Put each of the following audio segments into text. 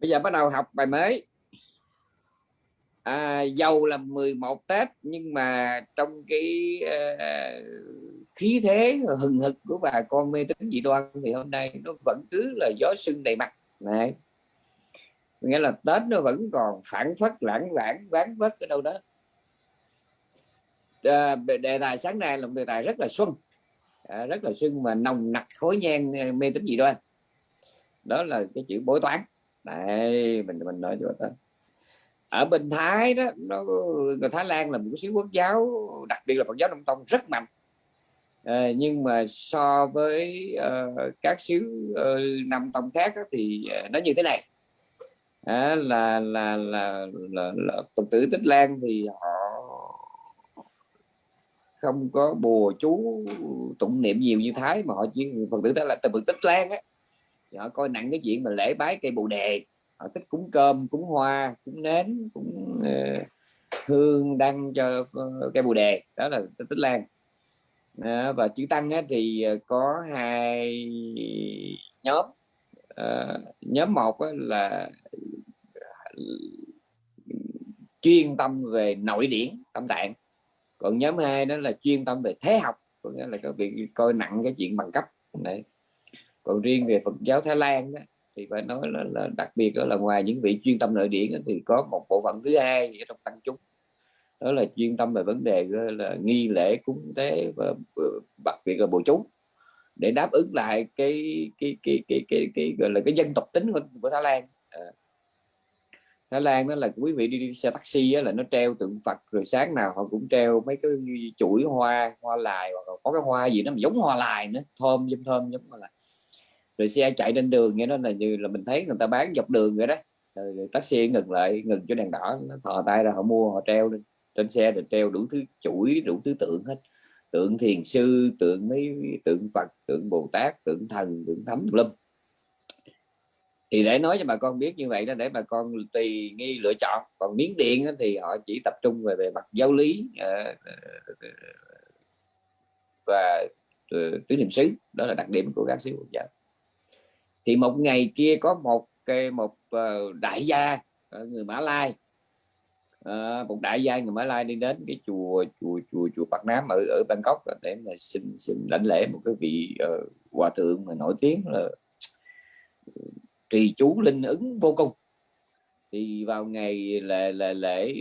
bây giờ bắt đầu học bài mới. À, dầu là 11 Tết nhưng mà trong cái uh, khí thế hừng hực của bà con mê tín dị đoan thì hôm nay nó vẫn cứ là gió sưng đầy mặt. Này nghĩa là Tết nó vẫn còn phản phất lãng vãng ván vất ở đâu đó. À, đề tài sáng nay là một đề tài rất là xuân. À, rất là xuân mà nồng nặc khối nhang mê tín dị đoan đó là cái chữ bói toán. Đây mình mình nói cho ta. Ở bên Thái đó nó người Thái Lan là một xứ quốc giáo đặc biệt là Phật giáo Đông Tông rất mạnh. À, nhưng mà so với uh, các xứ uh, Nam tông khác đó, thì uh, nó như thế này. À, là, là, là là là Phật tử Tích Lan thì họ không có bùa chú tụng niệm nhiều như Thái mà họ chỉ Phật tử đó là từ Phật Tích Lan á họ coi nặng cái chuyện mà lễ bái cây bồ đề. Họ thích cúng cơm cúng hoa cúng nến cúng uh, hương đăng cho uh, cây bồ đề. Đó là tích lan. À, và chữ tăng á, thì ờ, có hai nhóm. À, nhóm một á, là chuyên tâm về nội điển tâm tạng. Còn nhóm hai đó là chuyên tâm về thế học có nghĩa là có việc coi nặng cái chuyện bằng cấp. Này còn riêng về Phật giáo Thái Lan đó, thì phải nói là, là đặc biệt đó là ngoài những vị chuyên tâm nội điển thì có một bộ phận thứ hai trong tăng chúng. Đó là chuyên tâm về vấn đề là nghi lễ cúng tế và ờ, đặc biệt là bộ chú để đáp ứng lại cái cái cái cái cái, cái gọi là cái dân tộc tính của, của Thái Lan. À. Thái Lan đó là quý vị đi, đi xe taxi đó là nó treo tượng Phật rồi sáng nào họ cũng treo mấy cái chuỗi hoa hoa lài hoặc có cái hoa gì nó giống hoa lài nữa thơm giống thơm giống hoa lài rồi xe chạy trên đường nghe nó là như là mình thấy người ta bán dọc đường vậy đó. Rồi, rồi taxi ngừng lại ngừng cho đèn đỏ nó thò tay ra họ mua họ treo lên. Trên xe được treo đủ thứ chuỗi đủ thứ tượng hết. Tượng thiền sư tượng mấy tượng phật tượng bồ tát tượng thần tượng thánh lâm thì để nói cho bà con biết như vậy đó để bà con tùy nghi lựa chọn. Còn miếng điện thì họ chỉ tập trung về về mặt giáo lý ờ, ờ, và ờ, tứ niệm xứ. Đó là đặc điểm của các xứ Phật giáo thì một ngày kia có một cái một ờ, đại gia người Mã Lai. Ờ, một đại gia người Mã Lai đi đến cái chùa chùa chùa chùa Bạc Nam ở ở Bangkok để mà xin xin lãnh lễ một cái vị uh, hòa thượng mà nổi tiếng là trì chú linh ứng vô cùng thì vào ngày lễ lễ lễ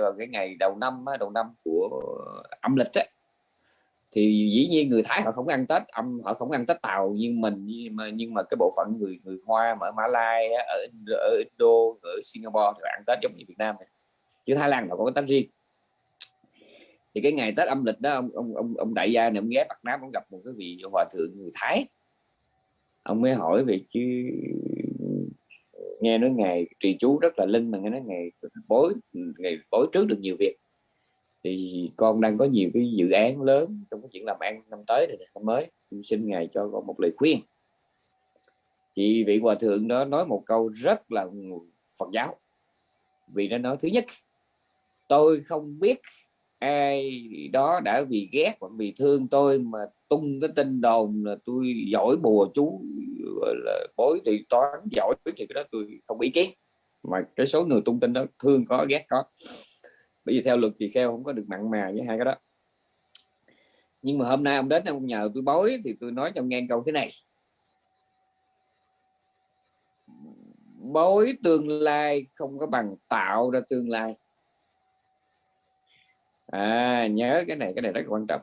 vào cái ngày đầu năm đầu năm của âm lịch ấy, thì dĩ nhiên người Thái họ không ăn Tết âm họ không ăn Tết Tàu nhưng mình nhưng mà nhưng mà cái bộ phận người người Hoa mà ở Mã Lai ở, ở Indo ở Singapore thì ăn Tết giống như Việt Nam này. chứ Thái Lan họ có cái Tết riêng. Thì cái ngày Tết âm lịch đó ông ông ông, ông đại gia này ông ghé Bắc Nam ông gặp một cái vị hòa thượng người Thái. Ông mới hỏi về chứ nghe nói ngày trì chú rất là linh mà nghe nói ngày bối ngày bối trước được nhiều việc thì con đang có nhiều cái dự án lớn trong cái chuyện làm ăn năm tới này năm mới. Xin ngài cho con một lời khuyên. Thì vị hòa thượng đó nói một câu rất là Phật giáo. Vì nó nói thứ nhất, tôi không biết ai đó đã vì ghét hoặc vì thương tôi mà tung cái tin đồn là tôi giỏi bùa chú là bối thì toán giỏi thì cái đó tôi không ý kiến. Mà cái số người tung tin đó thương có, ghét có bởi vì theo luật thì kheo không có được mặn mà với hai cái đó. Nhưng mà hôm nay ông đến ông nhờ tôi bói thì tôi nói cho ông nghe câu thế này. Bói tương lai không có bằng tạo ra tương lai. À nhớ cái này cái này rất quan trọng.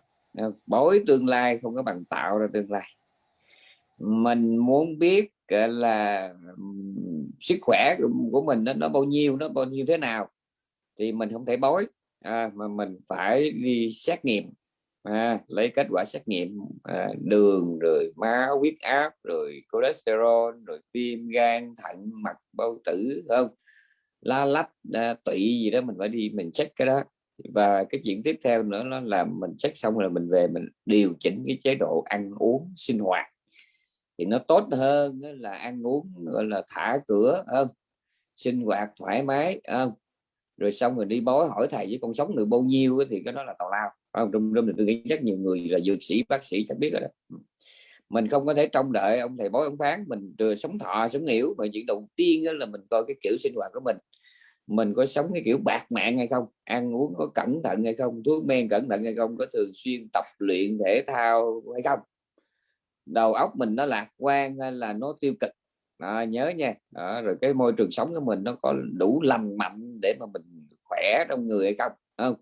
Bói tương lai không có bằng tạo ra tương lai. Mình muốn biết là sức khỏe của mình nó, nó bao nhiêu nó bao nhiêu thế nào? Thì mình không thể bói à, mà mình phải đi xét nghiệm. À, lấy kết quả xét nghiệm à, đường rồi máu huyết áp rồi cholesterol rồi tim gan thận mạch bao tử không? La lách à, tụy gì đó mình phải đi mình check cái đó. Và cái chuyện tiếp theo nữa nó là mình check xong là mình về mình điều chỉnh cái chế độ ăn uống sinh hoạt. Thì nó tốt hơn là ăn uống gọi là thả cửa không? Sinh hoạt thoải mái không? Rồi xong rồi đi bói hỏi thầy với con sống được bao nhiêu thì cái đó là tào lao. Không? Trong trong tôi nghĩ rất nhiều người là dược sĩ bác sĩ chắc biết rồi đó. Ừ. Mình không có thể trông đợi ông thầy bói ông phán. Mình vừa sống thọ sống hiểu mà chuyện đầu tiên là mình coi cái kiểu sinh hoạt của mình. Mình có sống cái kiểu bạc mạng hay không? Ăn uống có cẩn thận hay không? Thuốc men cẩn thận hay không? Có thường xuyên tập luyện thể thao hay không? Đầu óc mình nó lạc quan hay là nó tiêu cực? Đó, nhớ nha. Đó, rồi cái môi trường sống của mình nó có đủ lành mạnh để mà mình khỏe trong người hay không không?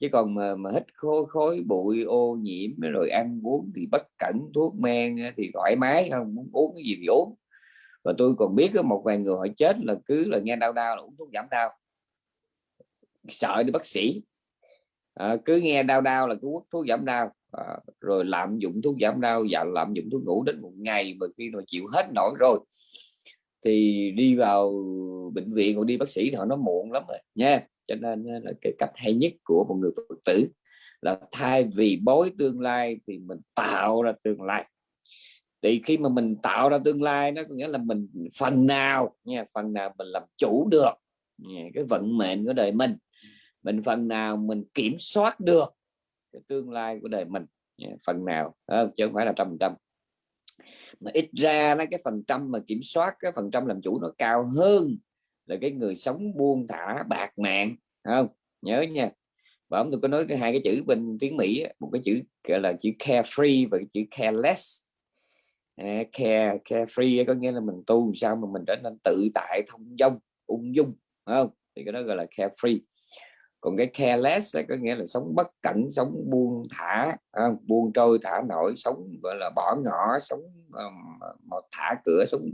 Chứ còn mà, mà hít khối, khối bụi ô nhiễm rồi ăn uống thì bất cẩn thuốc men thì thoải mái không muốn uống cái gì thì uống. Và tôi còn biết có một vài người họ chết là cứ là nghe đau đau là uống thuốc giảm đau. Sợ đi bác sĩ. À, cứ nghe đau đau là cứ uống thuốc giảm đau. À, rồi lạm dụng thuốc giảm đau và lạm dụng thuốc ngủ đến một ngày mà khi mà chịu hết nổi rồi thì đi vào bệnh viện hoặc đi bác sĩ thì họ nó muộn lắm rồi nha. Cho nên ờ, là cái cách hay nhất của một người phật tử là thay vì bối tương lai thì mình tạo ra tương lai. Thì khi mà mình tạo ra tương lai nó có nghĩa là mình phần nào nha phần nào mình làm chủ được nha, cái vận mệnh của đời mình. Mình phần nào mình kiểm soát được cái tương lai của đời mình nha, phần nào chứ không phải là trăm trăm mà ít ra nó cái phần trăm mà kiểm soát cái phần trăm làm chủ nó cao hơn là cái người sống buông thả bạc mạng không? Nhớ nha. Và ông tôi có nói cái hai cái chữ bên tiếng Mỹ một cái chữ gọi là chữ carefree và cái chữ careless. À, care carefree có nghĩa là mình tu sao mà mình trở nên tự tại thông dong ung dung không? Thì cái đó gọi là carefree còn cái careless có nghĩa là sống bất cẩn sống buông thả à, buông trôi thả nổi sống gọi là bỏ ngỏ sống um, thả cửa sống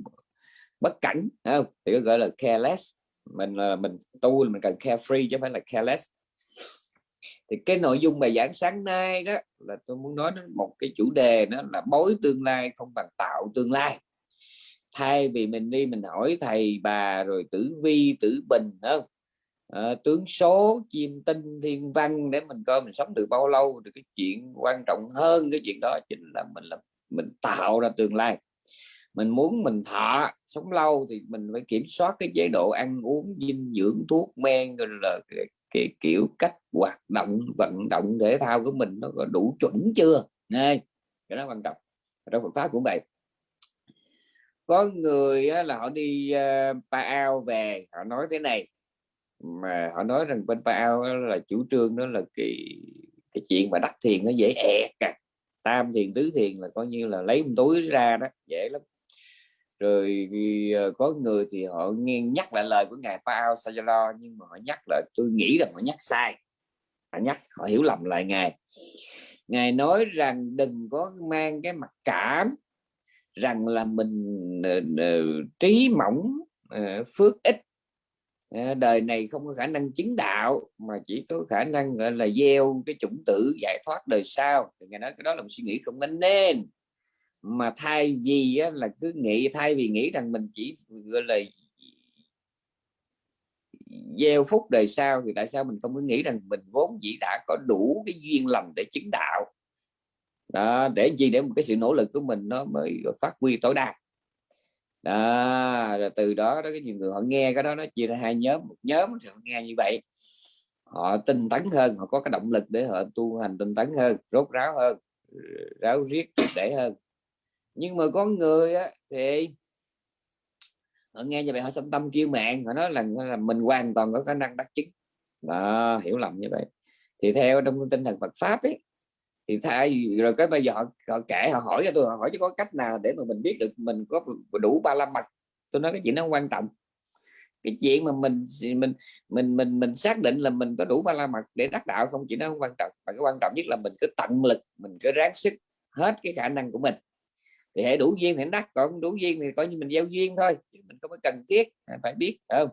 bất cẩn không? Thì gọi là careless. Mình là mình tu là mình cần carefree chứ không phải là careless. Thì cái nội dung bài giảng sáng nay đó là tôi muốn nói đến một cái chủ đề đó là bối tương lai không bằng tạo tương lai. Thay vì mình đi mình hỏi thầy bà rồi tử vi tử bình không? À, tướng số chim tinh thiên văn để mình coi mình sống được bao lâu thì cái chuyện quan trọng hơn cái chuyện đó chính là mình là mình tạo ra tương lai. Mình muốn mình thọ sống lâu thì mình phải kiểm soát cái chế độ ăn uống dinh dưỡng thuốc men rồi là cái, cái kiểu cách hoạt động vận động thể thao của mình nó có đủ chuẩn chưa? Này cái đó quan trọng. Trong Phật pháp cũng vậy. Có người là họ đi ờ, uh, pa ao về họ nói thế này mà họ nói rằng bên pa là chủ trương đó là cái cái chuyện mà đắc thiền nó dễ ẹt cả tam thiền tứ thiền là coi như là lấy một túi ra đó, dễ lắm. Rồi ờ, có người thì họ nghe, nhắc lại lời của ngài Paul Sajalo, nhưng mà họ nhắc lại, tôi nghĩ rằng họ nhắc sai. Họ nhắc, họ hiểu lầm lại ngài. Ngài nói rằng đừng có mang cái mặt cảm rằng là mình ờ, ờ, trí mỏng phước ít Ờ, đời này không có khả năng chứng đạo mà chỉ có khả năng gọi là gieo cái chủng tử giải thoát đời sau. Thì ngài nói cái đó là một suy nghĩ không nên mà thay vì á, là cứ nghĩ thay vì nghĩ rằng mình chỉ gọi là gieo phúc đời sau thì tại sao mình không có nghĩ rằng mình vốn dĩ đã có đủ cái duyên lành để chứng đạo? Đó, để gì? Để một cái sự nỗ lực của mình nó mới phát huy tối đa đó rồi từ đó đó cái nhiều người họ nghe cái đó nó chia ra hai nhóm một nhóm thì họ nghe như vậy. Họ tinh tấn hơn họ có cái động lực để họ tu hành tinh tấn hơn rốt ráo hơn ráo riết để hơn. Nhưng mà có người á, thì họ nghe như vậy họ sanh tâm kêu mạng họ nói là, là mình hoàn toàn có khả năng đắc chứng. Đó, hiểu lầm như vậy. Thì theo trong tinh thần Phật pháp ấy thì thay rồi cái bây giờ họ, họ kể họ hỏi cho tôi họ hỏi chứ có cách nào để mà mình biết được mình có đủ ba la mật. Tôi nói cái chuyện nó quan trọng. Cái chuyện mà mình mình mình mình mình xác định là mình có đủ ba la mật để đắc đạo không chỉ nó không quan trọng. Mà cái quan trọng nhất là mình cứ tận lực mình cứ ráng sức hết cái khả năng của mình. Thì hệ đủ duyên thì đắc còn đủ duyên thì coi như mình gieo duyên thôi mình không có cần thiết phải biết không?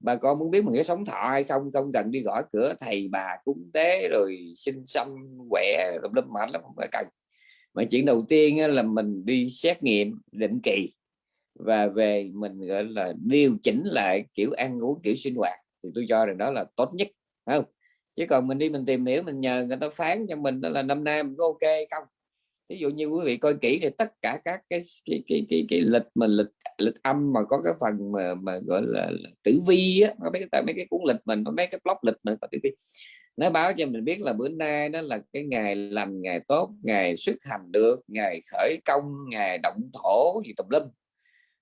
Bà con muốn biết mình có sống thọ hay không không cần đi gõ cửa, thầy bà cúng tế rồi sinh xăm quẹ lâm lâm mạnh lắm, không phải cần. Mà chuyện đầu tiên là mình đi xét nghiệm định kỳ và về mình, gọi là, điều chỉnh lại kiểu ăn uống, kiểu sinh hoạt. Thì tôi cho rằng đó là tốt nhất không? Chứ còn mình đi mình tìm hiểu, mình nhờ người ta phán cho mình, đó là năm nay mình có ok không? Ví dụ như quý vị coi kỹ thì tất cả các cái cái cái cái, cái lịch mà lịch lịch âm mà có cái phần mà, mà gọi là, là tử vi á mấy cái mấy cái cuốn lịch mình mấy cái blog lịch mình có tử vi. Nó báo cho mình biết là bữa nay đó là cái ngày lành ngày tốt ngày xuất hành được ngày khởi công ngày động thổ gì tùm lum.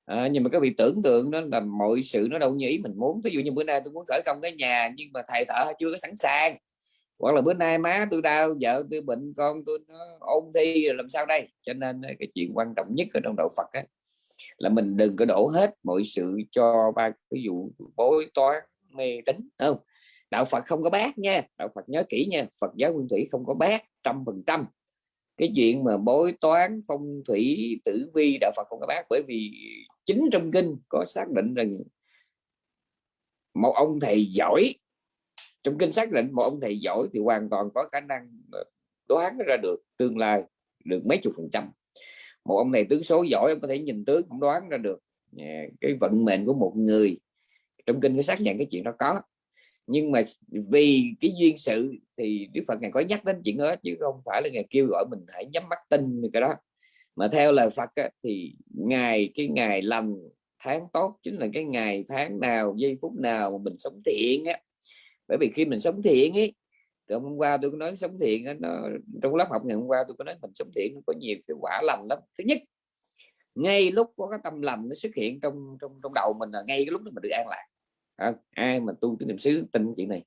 À, nhưng mà các vị tưởng tượng đó là mọi sự nó đâu như ý mình muốn. Ví dụ như bữa nay tôi muốn khởi công cái nhà nhưng mà thầy thợ chưa có sẵn sàng hoặc là bữa nay má tôi đau vợ tôi bệnh con tôi nó ôn thi rồi làm sao đây? Cho nên ờ, cái chuyện quan trọng nhất ở trong đạo Phật á, là mình đừng có đổ hết mọi sự cho ba ví dụ bối toán mê tín không? Đạo Phật không có bác nha đạo Phật nhớ kỹ nha Phật giáo nguyên thủy không có bác trăm phần trăm. Cái chuyện mà bối toán phong thủy tử vi đạo Phật không có bác bởi vì chính trong kinh có xác định rằng một ông thầy giỏi trong kinh xác định một ông thầy giỏi thì hoàn toàn có khả năng đoán ra được tương lai được mấy chục phần trăm. Một ông này tướng số giỏi ông có thể nhìn tướng cũng đoán ra được à, cái vận mệnh của một người. Trong kinh có xác nhận cái chuyện đó có. Nhưng mà vì cái duyên sự thì Đức Phật ngài có nhắc đến chuyện đó chứ không phải là ngài kêu gọi mình hãy nhắm mắt tin cái đó. Mà theo lời Phật á, thì ngày cái ngày lành tháng tốt chính là cái ngày tháng nào giây phút nào mà mình sống thiện á bởi vì khi mình sống thiện ấy hôm qua tôi có nói sống thiện ấy, nó trong lớp học ngày hôm qua tôi có nói mình sống thiện nó có nhiều cái quả lành lắm. Thứ nhất ngay lúc có cái tâm lành nó xuất hiện trong trong trong đầu mình là ngay cái lúc đó mình được an lạc. À, ai mà tu cái niệm xứ tin chuyện này.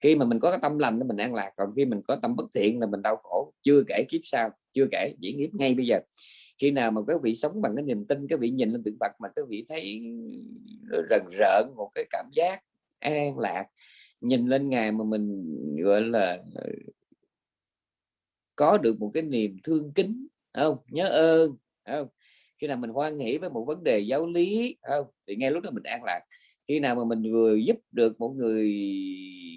Khi mà mình có cái tâm lành thì mình an lạc còn khi mình có tâm bất thiện là mình đau khổ chưa kể kiếp sau chưa kể diễn nghiệp ngay bây giờ. Khi nào mà các vị sống bằng cái niềm tin các vị nhìn lên tượng Phật mà các vị thấy rần rợn một cái cảm giác an lạc nhìn lên ngài mà mình, gọi là ờ, có được một cái niềm thương kính không? Nhớ ơn không? Khi nào mình hoan hỷ với một vấn đề giáo lý không? Thì ngay lúc đó mình an lạc. Khi nào mà mình vừa giúp được một người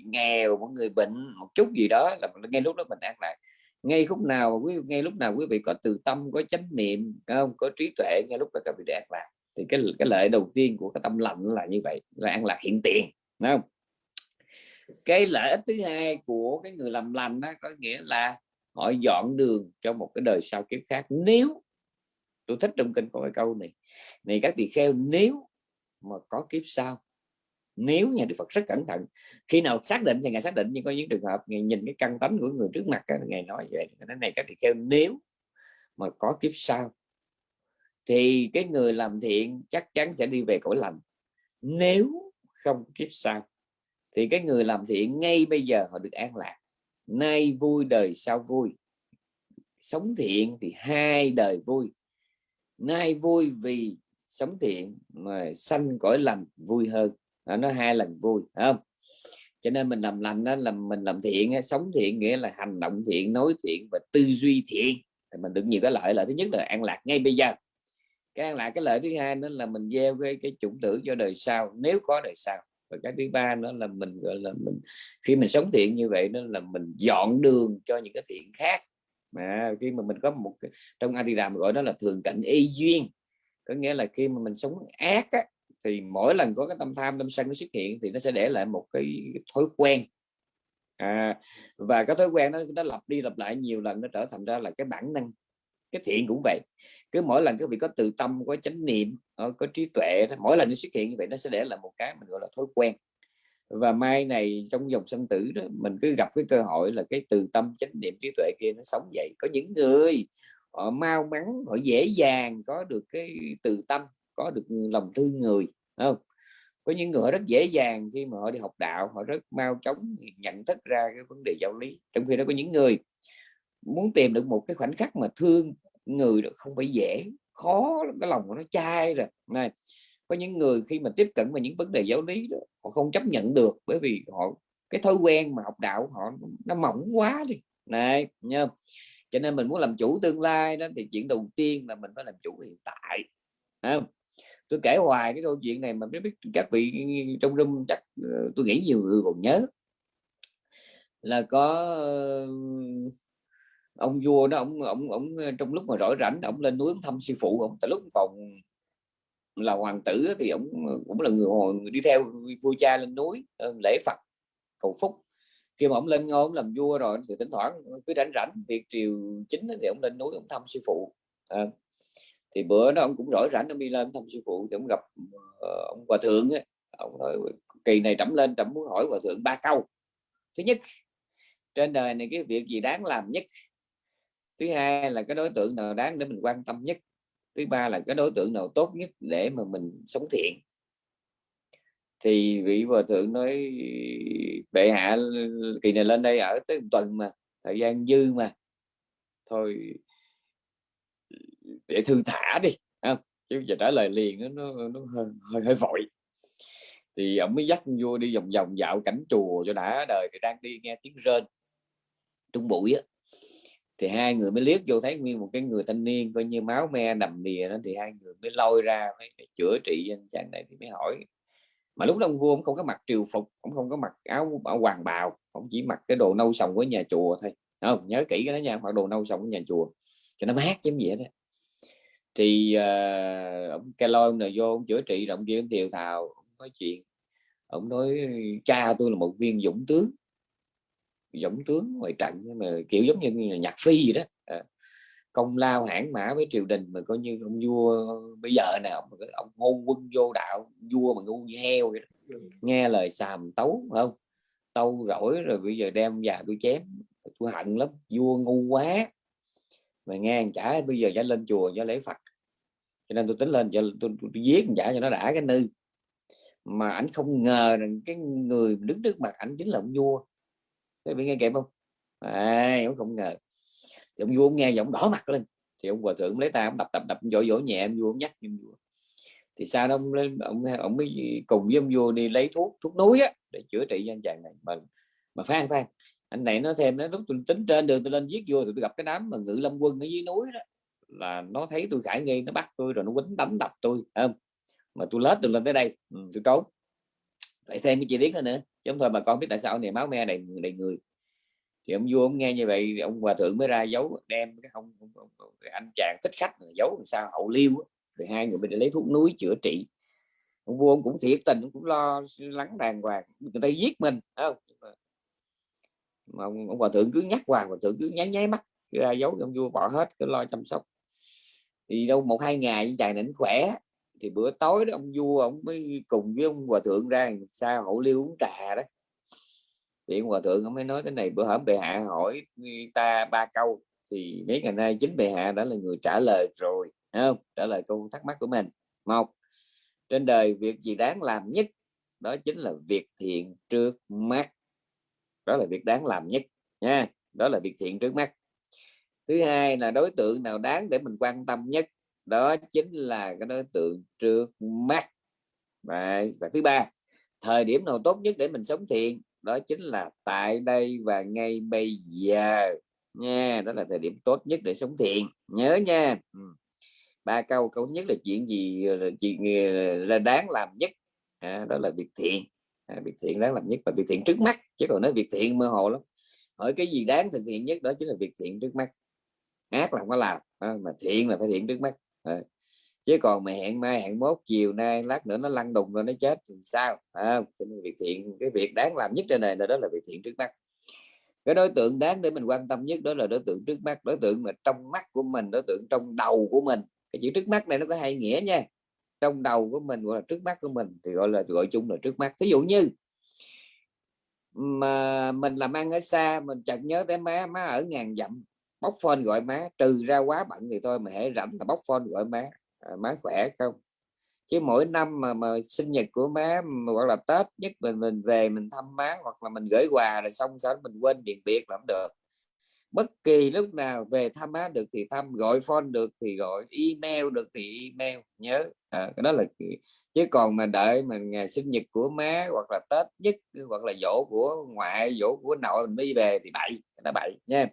nghèo, một người bệnh, một chút gì đó là ngay lúc đó mình an lạc. Ngay lúc nào quý, ngay lúc nào quý vị có từ tâm, có chánh niệm không? Có trí tuệ, ngay lúc đó các vị an lạc. Thì cái cái lợi đầu tiên của cái tâm lạnh là như vậy, là an lạc hiện tiền đúng không? Cái lợi ích thứ hai của cái người làm lành đó có nghĩa là họ dọn đường cho một cái đời sau kiếp khác. Nếu, tôi thích trong kinh có cái câu này này các tỳ kheo, nếu mà có kiếp sau, nếu nhà Đức Phật rất cẩn thận, khi nào xác định thì ngài xác định, nhưng có những trường hợp ngài nhìn cái căn tánh của người trước mặt ngài nói vậy cái này các tỳ kheo, nếu mà có kiếp sau, thì cái người làm thiện chắc chắn sẽ đi về cõi lành. Nếu không kiếp sau thì cái người làm thiện ngay bây giờ họ được an lạc. Nay vui, đời sau vui. Sống thiện thì hai đời vui. Nay vui vì sống thiện mà sanh cõi lành, vui hơn. Nó hai lần vui không? Cho nên mình làm lành đó là mình làm thiện sống thiện nghĩa là hành động thiện, nói thiện và tư duy thiện. Thì mình được nhiều cái lợi. Lợi thứ nhất là an lạc ngay bây giờ. Cái an lạc, cái lợi thứ hai nữa là mình gieo cái cái chủng tử cho đời sau, nếu có đời sau và cái thứ ba nữa là mình gọi là mình khi mình sống thiện như vậy đó là mình dọn đường cho những cái thiện khác. Mà khi mà mình có một trong anh thì làm gọi đó là thường cận y duyên có nghĩa là khi mà mình sống ác á, thì mỗi lần có cái tâm tham tâm sân nó xuất hiện thì nó sẽ để lại một cái thói quen. À, và cái thói quen nó nó lặp đi lặp lại nhiều lần nó trở thành ra là cái bản năng cái thiện cũng vậy. Cứ mỗi lần các vị có từ tâm, có chánh niệm ờ, có trí tuệ, mỗi lần nó xuất hiện như vậy, nó sẽ để là một cái mình gọi là thói quen. Và mai này trong dòng sanh tử đó, mình cứ gặp cái cơ hội là cái từ tâm, chánh niệm, trí tuệ kia nó sống dậy. Có những người, họ mau mắn, họ dễ dàng, có được cái từ tâm, có được lòng thương người không? Có những người rất dễ dàng khi mà họ đi học đạo, họ rất mau chóng nhận thức ra cái vấn đề giáo lý. Trong khi đó có những người muốn tìm được một cái khoảnh khắc mà thương người được không phải dễ, khó, cái lòng của nó chai rồi. Này, có những người khi mà tiếp cận vào những vấn đề giáo lý đó, họ không chấp nhận được bởi vì họ, cái thói quen mà học đạo họ nó mỏng quá đi. Này nha cho nên mình muốn làm chủ tương lai đó, thì chuyện đầu tiên là mình phải làm chủ hiện tại không? tôi kể hoài cái câu chuyện này mà biết các vị trong room chắc ờ, tôi nghĩ nhiều người còn nhớ. Là có ông vua đó ông ông ông ờ, trong lúc mà rỗi rảnh ông lên núi thăm sư phụ ông. Tại lúc còn là hoàng tử thì ông ờ, cũng là người, người đi theo vua cha lên núi ờ, lễ phật cầu phúc. Khi mà ông lên ngôi ông làm vua rồi thì thỉnh thoảng cứ rảnh rảnh việc triều chính thì ông lên núi ông thăm sư phụ à, thì bữa đó ông cũng rỗi rảnh ông đi lên thăm sư phụ thì ông gặp uh, ông hòa thượng ấy. ông nói kỳ này trẫm lên trẫm muốn hỏi hòa thượng ba câu. Thứ nhất trên đời này cái việc gì đáng làm nhất? Thứ hai là cái đối tượng nào đáng để mình quan tâm nhất? Thứ ba là cái đối tượng nào tốt nhất để mà mình sống thiện? Thì vị hòa thượng nói bệ hạ kỳ này lên đây ở tới một tuần mà thời gian dư mà. Thôi để thư thả đi không? chứ giờ trả lời liền nó nó, nó hơi, hơi hơi vội. Thì ông mới dắt vua đi vòng vòng dạo cảnh chùa cho đã đời thì đang đi nghe tiếng rên. Trung bụi á thì hai người mới liếc vô thấy nguyên một cái người thanh niên coi như máu me đầm đìa đó thì hai người mới lôi ra mới chữa trị anh chàng này thì mới hỏi. Mà lúc đó ông vua ông không có mặc triều phục ông không có mặc áo bảo hoàng bào ông chỉ mặc cái đồ nâu sòng của nhà chùa thôi. Không? Nhớ kỹ cái đó nha mặc đồ nâu sòng của nhà chùa cho nó mát giống vậy đó. Thì uh, ông cái lôi ông vô ông chữa trị động viên thiều thào ông nói chuyện ông nói cha tôi là một viên dũng tướng dũng tướng ngoài trận mà kiểu giống như nhạc phi gì đó. À, công lao hãn mã với triều đình mà coi như ông vua bây giờ nào ông hôn quân vô đạo vua mà ngu như heo vậy đó. nghe lời xàm tấu không? Tâu rỗi rồi bây giờ đem già tôi chém. Tôi hận lắm vua ngu quá. Mà nghe chả bây giờ chả lên chùa cho lễ phật. Cho nên tôi tính lên cho tôi, tôi, tôi, tôi giết chả cho nó đã cái nư. Mà ảnh không ngờ rằng cái người đứng trước mặt ảnh chính là ông vua Thế bị nghe kịp không? À, ông không ngờ. Thì ông vua ông nghe giọng đỏ mặt lên. Thì ông hòa thượng lấy tay ông đập đập đập vỗ vỗ nhẹ ông vua ông nhắc ông vua. Thì sao đó ông lên ông ông mới cùng với ông vua đi lấy thuốc thuốc núi á để chữa trị cho anh chàng này. Mà mà phan phan anh này nó thêm nó lúc tôi tính trên đường tôi lên giết vua thì tôi gặp cái đám mà ngự lâm quân ở dưới núi đó là nó thấy tôi khải nghi nó bắt tôi rồi nó quýnh đánh đập tôi không? Mà tôi lết tôi lên tới đây. Ừ, tôi trốn lại thêm cái chi tiết nữa nữa. Chứ không thôi mà con biết tại sao này máu me đầy đầy người. Thì ông vua ông nghe như vậy ông hòa thượng mới ra giấu đem cái ông, ông, ông, ông anh chàng thích khách giấu làm sao hậu liêu rồi hai người mình lấy thuốc núi chữa trị. Ông vua ông cũng thiệt tình ông cũng lo lắng đàng hoàng. Người ta giết mình không? Mà ông, ông hòa thượng cứ nhắc hoàng hòa thượng cứ nháy nháy mắt ra giấu. Ông vua bỏ hết cứ lo chăm sóc. Thì đâu một hai ngày chàng định khỏe thì bữa tối đó ông vua ông mới cùng với ông hòa thượng ra sao hậu liêu uống trà đó. Thì ông hòa thượng ông mới nói cái này, bữa hổm bệ hạ hỏi ta ba câu, thì mấy ngày nay chính bệ hạ đã là người trả lời rồi không? Trả lời câu thắc mắc của mình. Một, trên đời việc gì đáng làm nhất, đó chính là việc thiện trước mắt. Đó là việc đáng làm nhất, nha. Đó là việc thiện trước mắt. Thứ hai là đối tượng nào đáng để mình quan tâm nhất? Đó chính là cái đối tượng trước mắt Đấy. và thứ ba thời điểm nào tốt nhất để mình sống thiện? Đó chính là tại đây và ngay bây giờ. Nha đó là thời điểm tốt nhất để sống thiện. Nhớ nha. Ừ. ba câu câu nhất là chuyện gì là chuyện ờ, là đáng làm nhất? À, đó là việc thiện. À, việc thiện đáng làm nhất và việc thiện trước mắt. Chứ còn nói việc thiện mơ hồ lắm. Hỏi cái gì đáng thực hiện nhất đó chính là việc thiện trước mắt. Ác là không có làm à, mà thiện là phải thiện trước mắt à. chứ còn mà hẹn mai hẹn mốt chiều nay lát nữa nó lăn đùng rồi nó chết thì sao? À, cho nên việc thiện cái việc đáng làm nhất trên này là đó là việc thiện trước mắt. Cái đối tượng đáng để mình quan tâm nhất đó là đối tượng trước mắt. Đối tượng mà trong mắt của mình đối tượng trong đầu của mình. Cái chữ trước mắt này nó có hai nghĩa nha. Trong đầu của mình gọi là trước mắt của mình thì gọi là gọi chung là trước mắt. Ví dụ như mà mình làm ăn ở xa mình chợt nhớ tới má má ở ngàn dặm bóc phone gọi má trừ ra quá bận thì thôi mà hãy rảnh là bóc phone gọi má. À, má khỏe không? Chứ mỗi năm mà mà sinh nhật của má mà hoặc là tết nhất mình mình về mình thăm má hoặc là mình gửi quà rồi xong sau đó mình quên điện biệt làm được. Bất kỳ lúc nào về thăm má được thì thăm gọi phone được thì gọi email được thì email nhớ. À, cái đó là chứ còn mà đợi mình ngày sinh nhật của má hoặc là tết nhất hoặc là dỗ của ngoại dỗ của nội mình mới về thì bậy nó bậy nha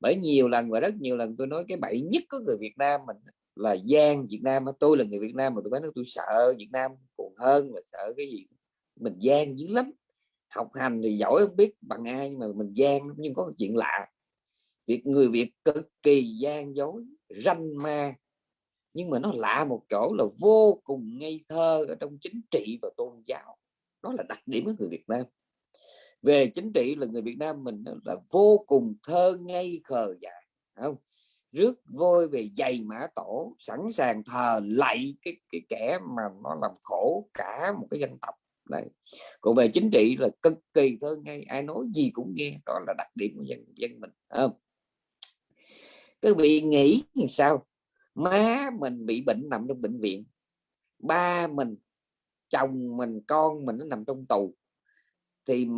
bởi nhiều lần và rất nhiều lần tôi nói cái bậy nhất của người Việt Nam mình là gian Việt Nam tôi là người Việt Nam mà tôi nói tôi sợ Việt Nam còn hơn là sợ cái gì. Mình gian dữ lắm. Học hành thì giỏi không biết bằng ai nhưng mà mình gian nhưng có chuyện lạ. Việc người Việt cực kỳ gian dối, ranh ma. Nhưng mà nó lạ một chỗ là vô cùng ngây thơ ở trong chính trị và tôn giáo. Đó là đặc điểm của người Việt Nam về chính trị là người Việt Nam mình là vô cùng thơ ngây khờ dại không? Rước vôi về giày mã tổ, sẵn sàng thờ lạy cái cái kẻ mà nó làm khổ cả một cái dân tộc. Đấy. còn về chính trị là cực kỳ thơ ngay ai nói gì cũng nghe, đó là đặc điểm của dân dân mình không? Các vị nghĩ như sao? Má mình bị bệnh nằm trong bệnh viện, ba mình, chồng mình, con mình nó nằm trong tù, thì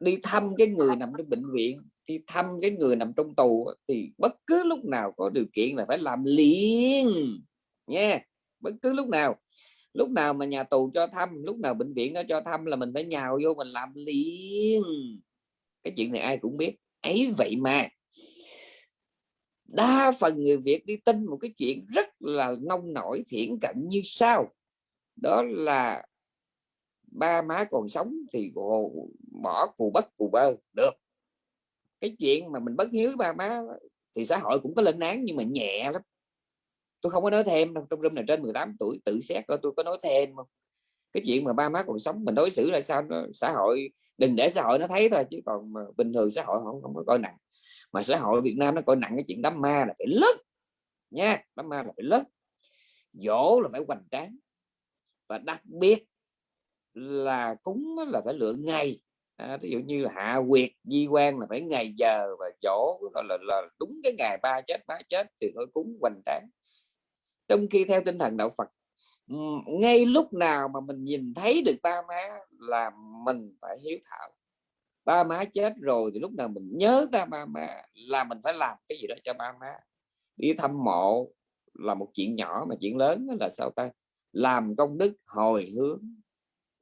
đi thăm cái người nằm trong bệnh viện, đi thăm cái người nằm trong tù thì bất cứ lúc nào có điều kiện là phải làm liền nha bất cứ lúc nào. Lúc nào mà nhà tù cho thăm, lúc nào bệnh viện nó cho thăm là mình phải nhào vô mình làm liền. Cái chuyện này ai cũng biết. Ấy vậy mà, đa phần người Việt đi tin một cái chuyện rất là nông nổi, thiển cận như sau. Đó là ba má còn sống thì bỏ cù bất cù bơ, được. Cái chuyện mà mình bất hiếu ba má thì xã hội cũng có lên án nhưng mà nhẹ lắm. Tôi không có nói thêm đâu, trong room này trên 18 tuổi, tự xét coi tôi có nói thêm không. Cái chuyện mà ba má còn sống mình đối xử là sao nó, xã hội, đừng để xã hội nó thấy thôi, chứ còn mà bình thường xã hội không không có coi nặng. Mà xã hội Việt Nam nó coi nặng cái chuyện đám ma là phải lớn nha, đám ma là phải lớn dỗ là phải hoành tráng. Và đặc biệt là cúng là phải lựa ngày à, ví dụ như là hạ quyệt di quan là phải ngày giờ và dỗ là, là, là đúng cái ngày ba chết ba chết thì tôi cúng hoành tráng. Trong khi theo tinh thần đạo Phật ngay lúc nào mà mình nhìn thấy được ba má là mình phải hiếu thảo. Ba má chết rồi thì lúc nào mình nhớ ra ba má là mình phải làm cái gì đó cho ba má. Đi thăm mộ là một chuyện nhỏ mà chuyện lớn là sao ta? Làm công đức hồi hướng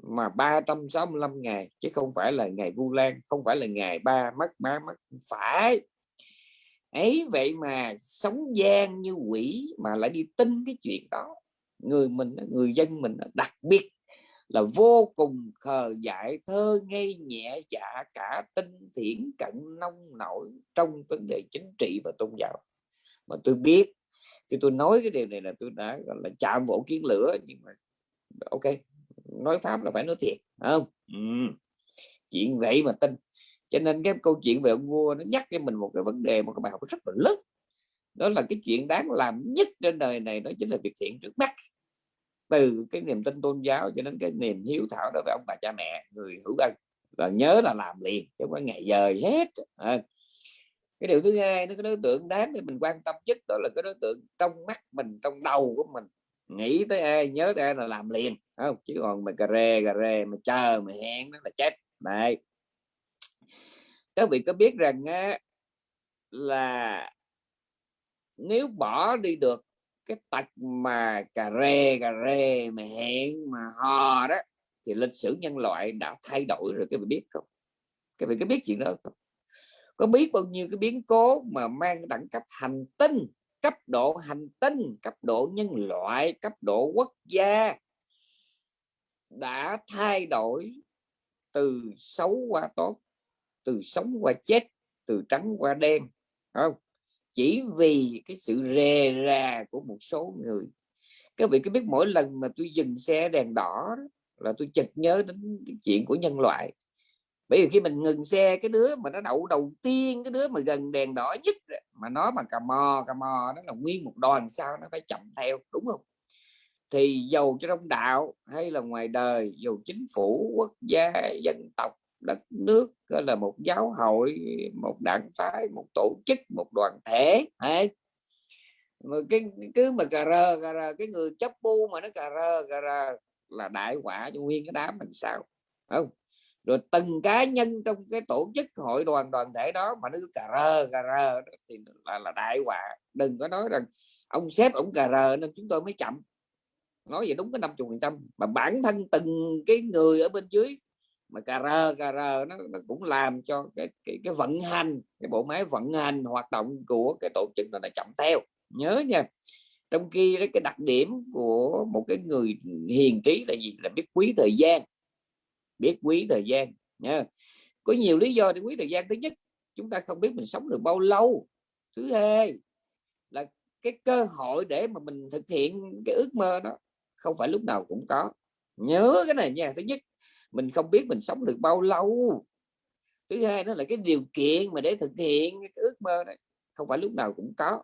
mà 365 ngày, chứ không phải là ngày Vu Lan, không phải là ngày ba mất, má mất, phải. Ấy, vậy mà sống gian như quỷ mà lại đi tin cái chuyện đó. Người mình người dân mình đặc biệt là vô cùng khờ dại, thơ ngây nhẹ dạ cả tinh thiển cận nông nổi trong vấn đề chính trị và tôn giáo. Mà tôi biết, khi tôi nói cái điều này là tôi đã, gọi là, chạm vỗ kiến lửa, nhưng mà, ok nói pháp là phải nói thiệt không? Ừ. chuyện vậy mà tin. Cho nên cái câu chuyện về ông vua nó nhắc cho mình một cái vấn đề một cái bài học rất là lớn. Đó là cái chuyện đáng làm nhất trên đời này đó chính là việc thiện trước mắt. Từ cái niềm tin tôn giáo cho đến cái niềm hiếu thảo đối với ông bà cha mẹ người hữu ân. Là nhớ là làm liền chứ không có ngày giờ hết à. cái điều thứ hai nó cái đối tượng đáng để mình quan tâm nhất đó là cái đối tượng trong mắt mình trong đầu của mình nghĩ tới ai nhớ tới ai là làm liền không? Chứ còn mà cà rê cà rê mà chờ mà hẹn nó là chết. Đấy. Các vị có biết rằng á, là nếu bỏ đi được cái tật mà cà rê cà rê mà hẹn mà hò đó thì lịch sử nhân loại đã thay đổi rồi các vị biết không? Các vị có biết chuyện đó không? Có biết bao nhiêu cái biến cố mà mang đẳng cấp hành tinh cấp độ hành tinh, cấp độ nhân loại, cấp độ quốc gia đã thay đổi từ xấu qua tốt, từ sống qua chết, từ trắng qua đen không? Chỉ vì cái sự rề rà của một số người. Các vị có biết mỗi lần mà tôi dừng xe đèn đỏ là tôi chợt nhớ đến chuyện của nhân loại bởi vì khi mình ngừng xe, cái đứa mà nó đậu đầu tiên, cái đứa mà gần đèn đỏ nhất mà nó mà cà mò cà mò nó là nguyên một đoàn sao nó phải chậm theo, đúng không? Thì dầu cho trong đạo hay là ngoài đời, dù chính phủ, quốc gia, dân tộc, đất nước gọi là một giáo hội, một đảng phái, một tổ chức, một đoàn thể hay mà cái, cứ mà cà rơ cà rơ cái người chấp bu mà nó cà rơ cà rơ là đại quả cho nguyên cái đám mình sao không? Rồi từng cá nhân trong cái tổ chức hội đoàn đoàn thể đó mà nó cứ cà rơ cà rơ thì là, là đại họa. Đừng có nói rằng ông sếp ông cà rơ nên chúng tôi mới chậm. Nói vậy đúng cái năm phần trăm. Mà bản thân từng cái người ở bên dưới mà cà rơ cà rơ nó, nó cũng làm cho cái, cái cái vận hành cái bộ máy vận hành hoạt động của cái tổ chức nó là chậm theo. Nhớ nha trong khi đó, cái đặc điểm của một cái người hiền trí là gì? Là biết quý thời gian biết quý thời gian nha có nhiều lý do để quý thời gian. Thứ nhất chúng ta không biết mình sống được bao lâu. Thứ hai là cái cơ hội để mà mình thực hiện cái ước mơ đó không phải lúc nào cũng có. Nhớ cái này nha. Thứ nhất mình không biết mình sống được bao lâu. Thứ hai đó là cái điều kiện mà để thực hiện cái ước mơ này không phải lúc nào cũng có.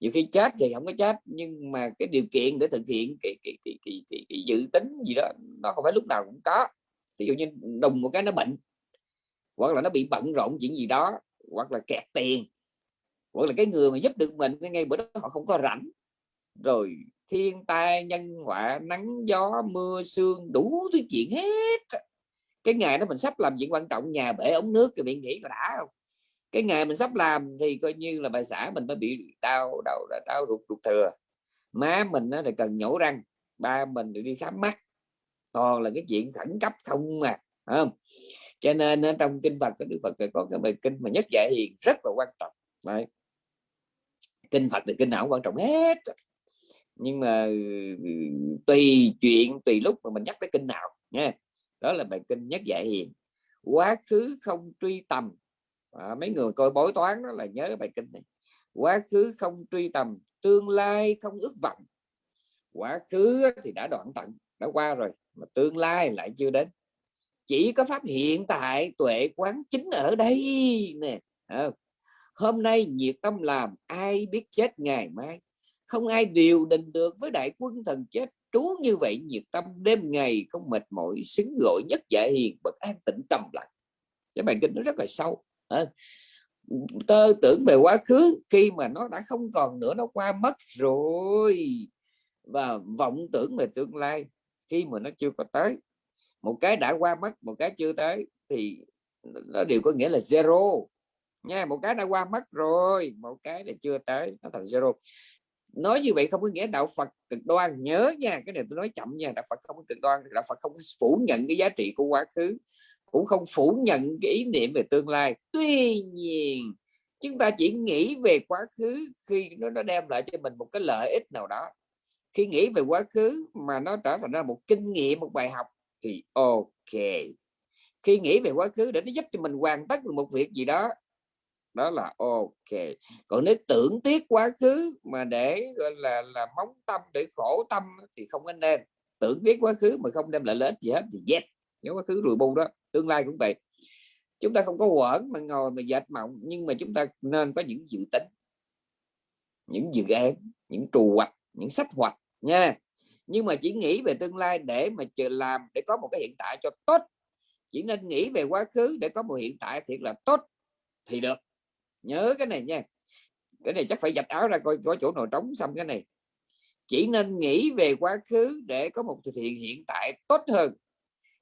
Nhiều khi chết thì không có chết nhưng mà cái điều kiện để thực hiện cái, cái, cái, cái, cái, cái dự tính gì đó nó không phải lúc nào cũng có ví dụ như đùng một cái nó bệnh, hoặc là nó bị bận rộn chuyện gì đó, hoặc là kẹt tiền, hoặc là cái người mà giúp được mình ngay bữa đó họ không có rảnh. Rồi thiên tai, nhân họa, nắng gió, mưa, sương, đủ thứ chuyện hết. Cái ngày đó mình sắp làm chuyện quan trọng, nhà bể ống nước thì bị nghĩ là đã không? Cái ngày mình sắp làm thì coi như là bà xã mình mới bị đau đầu đau ruột ruột thừa. Má mình nó thì cần nhổ răng, ba mình thì đi khám mắt toàn là cái chuyện khẩn cấp không mà không? Cho nên trong kinh Phật cái Đức Phật có cái bài kinh mà nhất dạy hiền rất là quan trọng. Đấy. kinh Phật thì kinh nào cũng quan trọng hết. Nhưng mà ừ, tùy chuyện tùy lúc mà mình nhắc tới kinh nào nha. Đó là bài kinh nhất dạy hiền. Quá khứ không truy tầm. À, mấy người coi bói toán đó là nhớ bài kinh này. Quá khứ không truy tầm tương lai không ước vọng. Quá khứ thì đã đoạn tận đã qua rồi, mà tương lai lại chưa đến. Chỉ có pháp hiện tại tuệ quán chính ở đây nè. Hôm nay nhiệt tâm làm, ai biết chết ngày mai. Không ai điều đình được với đại quân thần chết. Trú như vậy, nhiệt tâm đêm ngày không mệt mỏi, xứng gọi nhất dạ hiền bậc an tĩnh trầm lặng. Cái bài kinh nó rất là sâu tơ tưởng về quá khứ, khi mà nó đã không còn nữa, nó qua mất rồi. Và vọng tưởng về tương lai khi mà nó chưa có tới. Một cái đã qua mất một cái chưa tới thì nó đều có nghĩa là zero. Nha một cái đã qua mất rồi một cái là chưa tới nó thành zero. Nói như vậy không có nghĩa đạo Phật cực đoan. Nhớ nha cái này tôi nói chậm nha đạo Phật không có cực đoan đạo Phật không phủ nhận cái giá trị của quá khứ cũng không phủ nhận cái ý niệm về tương lai. Tuy nhiên chúng ta chỉ nghĩ về quá khứ khi nó, nó đem lại cho mình một cái lợi ích nào đó khi nghĩ về quá khứ mà nó trở thành ra một kinh nghiệm, một bài học thì ok. Khi nghĩ về quá khứ để nó giúp cho mình hoàn tất một việc gì đó đó là ok. Còn nếu tưởng tiếc quá khứ mà để, gọi là là móng tâm để khổ tâm thì không có nên. Tưởng tiếc quá khứ mà không đem lại lợi ích gì hết thì dẹp. Nếu quá khứ rùi bu đó, tương lai cũng vậy. Chúng ta không có quẩn mà ngồi mà dệt mộng, nhưng mà chúng ta nên có những dự tính, những dự án, những trù hoạch những sách hoạt nha. Nhưng mà chỉ nghĩ về tương lai để mà chờ làm để có một cái hiện tại cho tốt. Chỉ nên nghĩ về quá khứ để có một hiện tại thiệt là tốt thì được. Nhớ cái này nha. Cái này chắc phải dạch áo ra coi có chỗ nào trống xong cái này. Chỉ nên nghĩ về quá khứ để có một thực hiện hiện tại tốt hơn.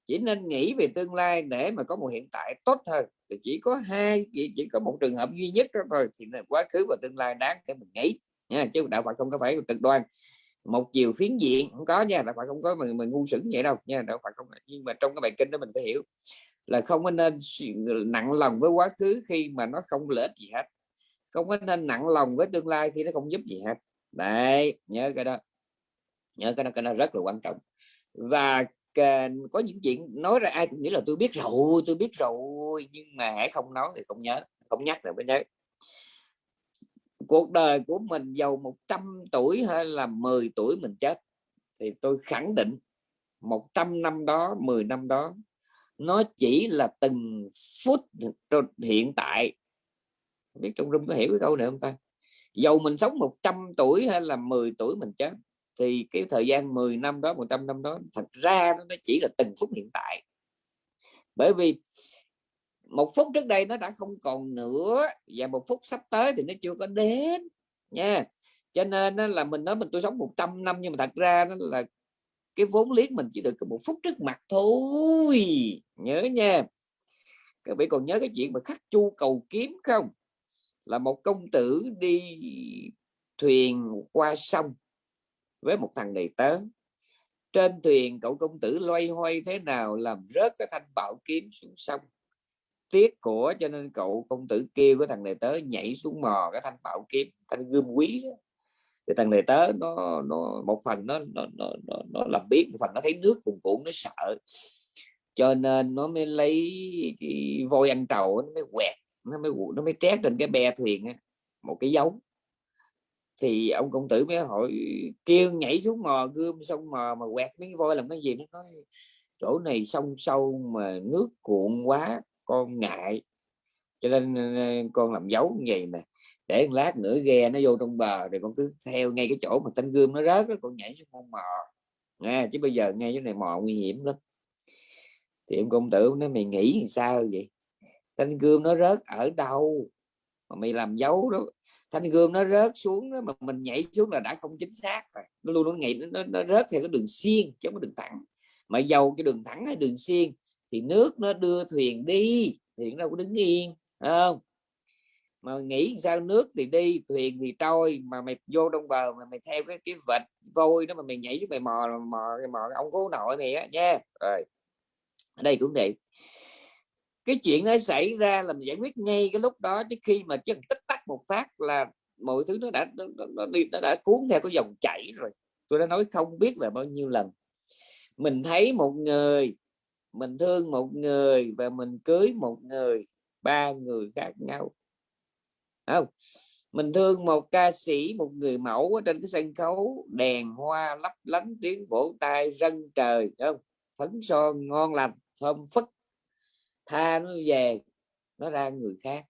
Chỉ nên nghĩ về tương lai để mà có một hiện tại tốt hơn. Thì chỉ có hai chỉ, chỉ có một trường hợp duy nhất đó thôi thì là quá khứ và tương lai đáng để mình nghĩ nha chứ đạo Phật không có phải cực đoan. Một chiều phiến diện không có nha, đạo Phật không có mình mình ngu sững vậy đâu nha, đạo Phật không, nhưng mà trong cái bài kinh đó mình phải hiểu là không có nên nặng lòng với quá khứ khi mà nó không lợi ích gì hết. Không có nên nặng lòng với tương lai khi nó không giúp gì hết. Đấy, nhớ cái đó. Nhớ cái đó cái đó rất là quan trọng. Và có những chuyện nói ra ai cũng nghĩ là tôi biết rồi, tôi biết rồi, nhưng mà hãy không nói thì không nhớ, không nhắc là mới nhớ cuộc đời của mình giàu 100 tuổi hay là 10 tuổi mình chết thì tôi khẳng định 100 năm đó 10 năm đó nó chỉ là từng phút hiện tại. Không biết trong room có hiểu cái câu này không ta? Dầu mình sống 100 tuổi hay là 10 tuổi mình chết thì cái thời gian 10 năm đó 100 năm đó thật ra nó chỉ là từng phút hiện tại. Bởi vì một phút trước đây nó đã không còn nữa và một phút sắp tới thì nó chưa có đến nha. Cho nên là mình nói mình tôi sống 100 năm nhưng mà thật ra nó là cái vốn liếng mình chỉ được cái một phút trước mặt thôi. Nhớ nha. Các vị còn nhớ cái chuyện mà khắc chu cầu kiếm không? Là một công tử đi thuyền qua sông với một thằng đầy tớ. Trên thuyền cậu công tử loay hoay thế nào làm rớt cái thanh bảo kiếm xuống sông? Tiếc của cho nên cậu công tử kêu cái thằng này tớ nhảy xuống mò cái thanh bảo kiếm thanh gươm quý đó. thì thằng này tớ nó nó một phần nó nó nó nó, nó làm biết một phần nó thấy nước cuồn cuộn nó sợ. Cho nên nó mới lấy cái voi ăn trầu nó mới quẹt nó mới nó mới trét trên cái bè thuyền một cái dấu thì ông công tử mới hỏi kêu nhảy xuống mò gươm xong mò mà quẹt mấy voi làm cái gì? Nó nói chỗ này sông sâu mà nước cuộn quá con ngại. Cho nên ờ, ờ, con làm dấu như vậy nè để một lát nữa ghe nó vô trong bờ rồi con cứ theo ngay cái chỗ mà thanh gươm nó rớt đó con nhảy xuống con mò. À, chứ bây giờ ngay cái này mò nguy hiểm lắm. Thì em công tử nó mày nghĩ sao vậy? Thanh gươm nó rớt ở đâu? Mà mày làm dấu đó thanh gươm nó rớt xuống đó, mà mình nhảy xuống là đã không chính xác rồi. Nó luôn nó nghĩ nó, nó rớt theo cái đường xiên chứ không có đường thẳng. Mà dầu cái đường thẳng hay đường xiên thì nước nó đưa thuyền đi thuyền đâu có đứng yên không? Mà nghĩ sao nước thì đi thuyền thì trôi mà mày vô trong bờ mà mày theo cái cái vệt vôi đó mà mày nhảy xuống mày mò mò mò ông cố nội này á nha. Rồi ở đây cũng vậy. Cái chuyện nó xảy ra là mình giải quyết ngay cái lúc đó chứ khi mà chỉ tích tắc một phát là mọi thứ nó đã nó, nó, đi nó đã cuốn theo cái dòng chảy rồi. Tôi đã nói không biết là bao nhiêu lần. Mình thấy một người mình thương một người và mình cưới một người, ba người khác nhau. Không? Mình thương một ca sĩ, một người mẫu ở trên cái sân khấu, đèn hoa lấp lánh, tiếng vỗ tay rân trời không? Phấn son, ngon lành, thơm phức. Tha nó về, nó ra người khác.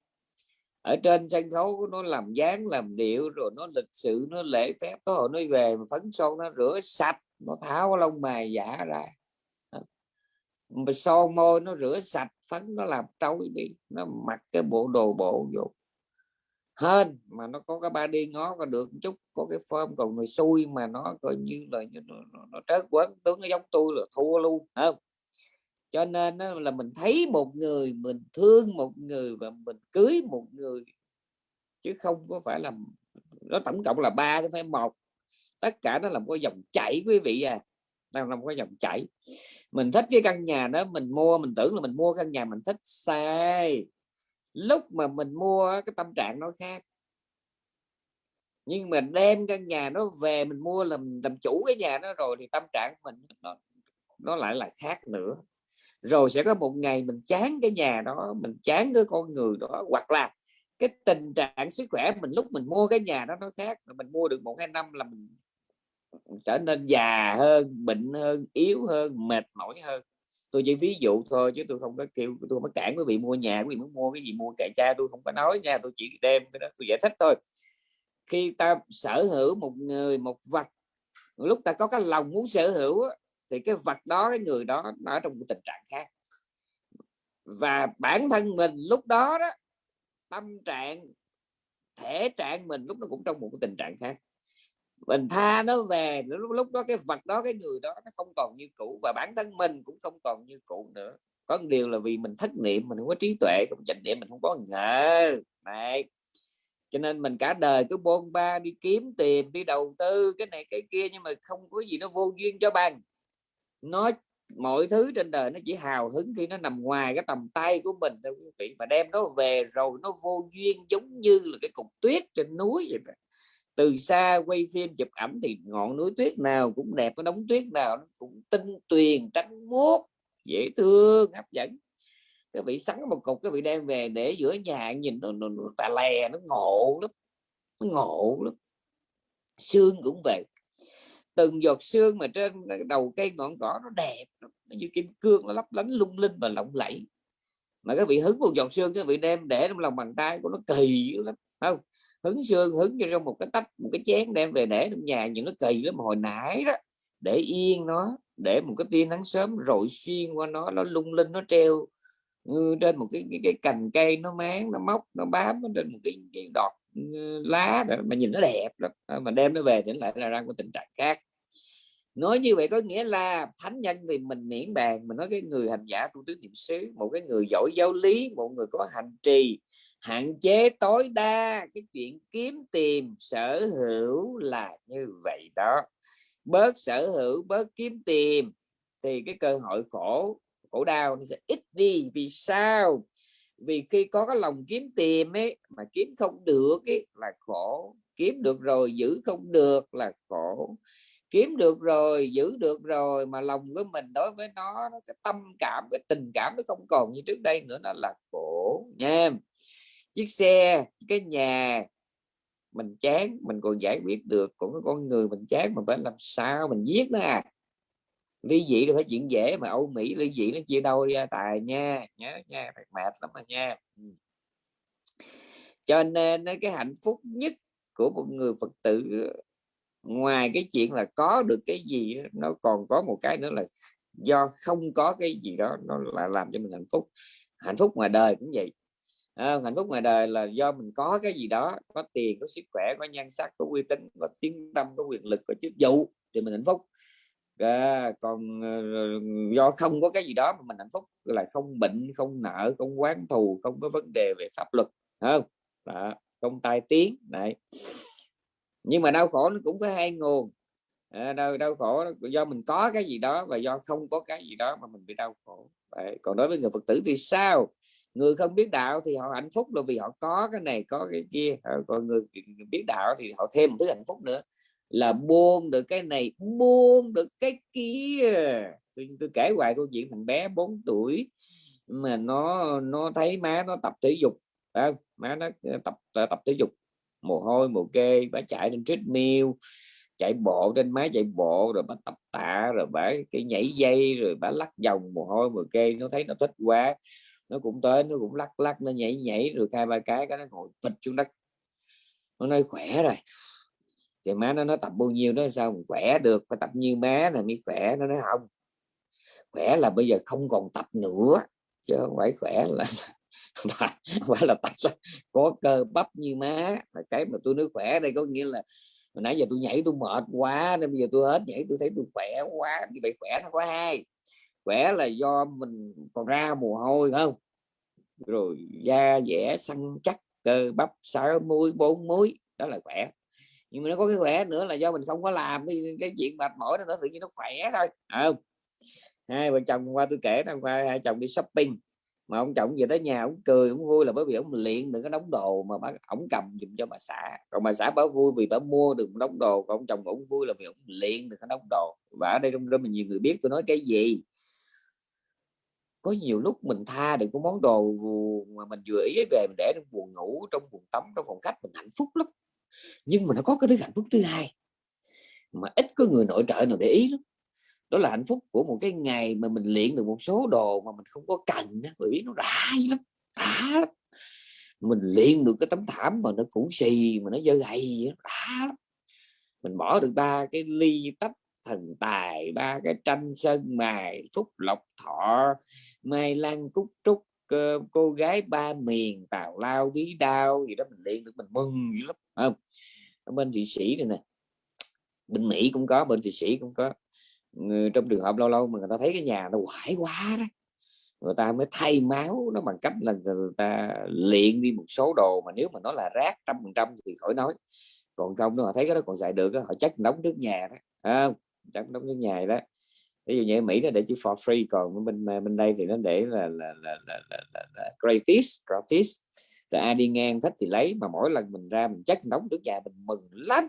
Ở trên sân khấu, nó làm dáng, làm điệu, rồi nó lịch sự, nó lễ phép. Có hồi nó về mà phấn son, nó rửa sạch, nó tháo lông mày giả ra mà son môi nó rửa sạch phấn nó làm trôi đi nó mặc cái bộ đồ bộ vô. Hơn mà nó có cái ba đi ngó có được chút có cái form còn người xui mà nó coi như là nó, nó, nó trớt quấn tướng nó giống tôi là thua luôn không? Cho nên đó là mình thấy một người mình thương một người và mình cưới một người chứ không có phải là nó tổng cộng là ba chứ phải một. Tất cả nó là một cái dòng chảy quý vị à đang là một cái dòng chảy mình thích cái căn nhà đó, mình mua, mình tưởng là mình mua căn nhà mình thích sai. Lúc mà mình mua cái tâm trạng nó khác. Nhưng mà đem căn nhà nó về, mình mua làm làm chủ cái nhà đó rồi thì tâm trạng mình nó nó lại là khác nữa. Rồi sẽ có một ngày mình chán cái nhà đó, mình chán cái con người đó, hoặc là cái tình trạng sức khỏe mình lúc mình mua cái nhà đó nó khác. Mình mua được một, hai năm là mình trở nên già hơn, bệnh hơn, yếu hơn, mệt mỏi hơn. Tôi chỉ ví dụ thôi chứ tôi không có kêu, tôi mới cản quý vị mua nhà, quý vị muốn mua cái gì mua kệ cha, tôi không có nói nha, tôi chỉ đem cái đó tôi giải thích thôi. Khi ta sở hữu một người, một vật, lúc ta có cái lòng muốn sở hữu thì cái vật đó, cái người đó, nó ở trong một tình trạng khác. Và bản thân mình lúc đó đó, tâm trạng, thể trạng mình lúc nó cũng trong một cái tình trạng khác mình tha nó về lúc lúc đó cái vật đó cái người đó nó không còn như cũ và bản thân mình cũng không còn như cũ nữa. Có một điều là vì mình thất niệm mình không có trí tuệ không chánh niệm mình không có ngờ. Này cho nên mình cả đời cứ bôn ba đi kiếm tìm, đi đầu tư cái này cái kia nhưng mà không có gì nó vô duyên cho bằng. Nó mọi thứ trên đời nó chỉ hào hứng khi nó nằm ngoài cái tầm tay của mình thôi quý vị mà đem nó về rồi nó vô duyên giống như là cái cục tuyết trên núi vậy từ xa quay phim chụp ảnh thì ngọn núi tuyết nào cũng đẹp có đống tuyết nào nó cũng tinh tuyền trắng muốt dễ thương hấp dẫn. Cái vị sắn một cục cái vị đem về để giữa nhà nhìn nó, nó, nó tà lè nó ngộ lắm nó ngộ lắm. Xương cũng vậy. Từng giọt xương mà trên đầu cây ngọn cỏ nó đẹp nó như kim cương nó lấp lánh lung linh và lộng lẫy. Mà các vị hứng một giọt xương các vị đem để trong lòng bàn tay của nó kỳ lắm không? Hứng xương hứng cho trong một cái tách một cái chén đem về để trong nhà những nó kỳ lắm hồi nãy đó để yên nó để một cái tia nắng sớm rọi xuyên qua nó nó lung linh nó treo trên một cái, cái, cái cành cây nó máng nó móc nó bám nó trên một cái, cái đọt ừ, lá đó mà nhìn nó đẹp lắm. À, mà đem nó về thì lại là ra một tình trạng khác. Nói như vậy có nghĩa là thánh nhân thì mình miễn bàn mình nói cái người hành giả tu tứ niệm xứ một cái người giỏi giáo lý một người có hành trì hạn chế tối đa cái chuyện kiếm tìm sở hữu là như vậy đó. Bớt sở hữu bớt kiếm tìm thì cái cơ hội khổ khổ đau nó sẽ ít đi. Vì sao? Vì khi có cái lòng kiếm tìm ấy mà kiếm không được ấy là khổ. Kiếm được rồi giữ không được là khổ. Kiếm được rồi giữ được rồi mà lòng của mình đối với nó, nó cái tâm cảm cái tình cảm nó không còn như trước đây nữa nó là khổ nha chiếc xe, cái nhà, mình chán, mình còn giải quyết được. Còn cái con người mình chán, mình phải làm sao mình giết nó à? Ly dị là phải chuyện dễ mà, Âu Mỹ ly dị nó chia đôi tài nha, nhớ nha mệt lắm mà nha. Ừ. Cho nên cái hạnh phúc nhất của một người Phật tử, ngoài cái chuyện là có được cái gì nó còn có một cái nữa là do không có cái gì đó, nó là làm cho mình hạnh phúc. Hạnh phúc ngoài đời cũng vậy à, hạnh phúc ngoài đời là do mình có cái gì đó có tiền có sức khỏe có nhan sắc có uy tín có tiếng tâm có quyền lực có chức vụ thì mình hạnh phúc. À, còn ờ, do không có cái gì đó mà mình hạnh phúc là không bệnh không nợ không quán thù không có vấn đề về pháp luật không? Đó, không tai tiếng này nhưng mà đau khổ nó cũng có hai nguồn. À, đau đau khổ do mình có cái gì đó và do không có cái gì đó mà mình bị đau khổ. Đấy. còn đối với người phật tử thì sao? Người không biết đạo thì họ hạnh phúc là vì họ có cái này có cái kia. Ờ, còn người biết đạo thì họ thêm một thứ hạnh phúc nữa là buông được cái này buông được cái kia. Tôi, tôi kể hoài câu chuyện thằng bé 4 tuổi mà nó nó thấy má nó tập thể dục à, má nó ờ, tập ờ, tập thể dục. Mồ hôi mồ kê bà chạy trên treadmill chạy bộ trên máy chạy bộ rồi bà tập tạ rồi bà cái nhảy dây rồi bà lắc vòng mồ hôi mồ kê nó thấy nó thích quá nó cũng tới, nó cũng lắc lắc, nó nhảy nhảy, rồi hai ba cái cái nó ngồi phịch xuống đất. Nó nói, khỏe rồi. Thì má nó nói, tập bao nhiêu đó, sao mà khỏe được? Phải tập như má là mới khỏe. Nó nói, không, khỏe là bây giờ không còn tập nữa, chứ không phải khỏe là phải là tập có cơ bắp như má. Là cái mà tôi nói khỏe đây có nghĩa là hồi nãy giờ tôi nhảy tôi mệt quá, nên bây giờ tôi hết nhảy, tôi thấy tôi khỏe quá, như vậy khỏe nó có hai khỏe là do mình còn ra mồ hôi không? Rồi da dẻ săn chắc cơ bắp sáu muối bốn muối đó là khỏe. Nhưng mà nó có cái khỏe nữa là do mình không có làm cái, cái chuyện mệt mỏi đó nó tự nhiên nó khỏe thôi không? Hai vợ chồng qua tôi kể hôm qua hai chồng đi shopping mà ông chồng về tới nhà ông cười ông vui là bởi vì ông luyện được cái đống đồ mà bác ổng cầm dùm cho bà xã. Còn bà xã bảo vui vì bà mua được một đống đồ còn ông chồng ổng vui là vì ông luyện được cái đống đồ. Và ở đây trong đó mình nhiều người biết tôi nói cái gì có nhiều lúc mình tha được cái món đồ mà mình vừa ý về mình để trong buồn ngủ, trong buồn tắm, trong phòng khách mình hạnh phúc lắm. Nhưng mà nó có cái thứ hạnh phúc thứ hai, mà ít có người nội trợ nào để ý lắm. Đó là hạnh phúc của một cái ngày mà mình luyện được một số đồ mà mình không có cần đó bởi vì nó đã lắm đã lắm. Mình luyện được cái tấm thảm mà nó cũ xì, mà nó dơ gầy đã lắm. Mình bỏ được ba cái ly tách thần tài, ba cái tranh sơn mài, phúc lộc thọ mai lan cúc trúc ờ, cô gái ba miền tào lao bí đao gì đó mình liên được mình mừng dữ lắm không? Ở bên thụy sĩ này nè bên mỹ cũng có bên thụy sĩ cũng có. Trong trường hợp lâu lâu mà người ta thấy cái nhà nó quải quá đó người ta mới thay máu nó bằng cách là người ta luyện đi một số đồ mà nếu mà nó là rác trăm phần trăm thì khỏi nói. Còn không nó họ thấy cái đó còn xài được họ chắc đóng trước nhà đó à, chắc đóng trước nhà đó ví dụ như ở Mỹ nó để chữ for free còn bên bên đây thì nó để là là là, là, là, là, là gratis gratis rồi ai đi ngang thích thì lấy mà mỗi lần mình ra mình chắc đóng trước nhà mình mừng lắm.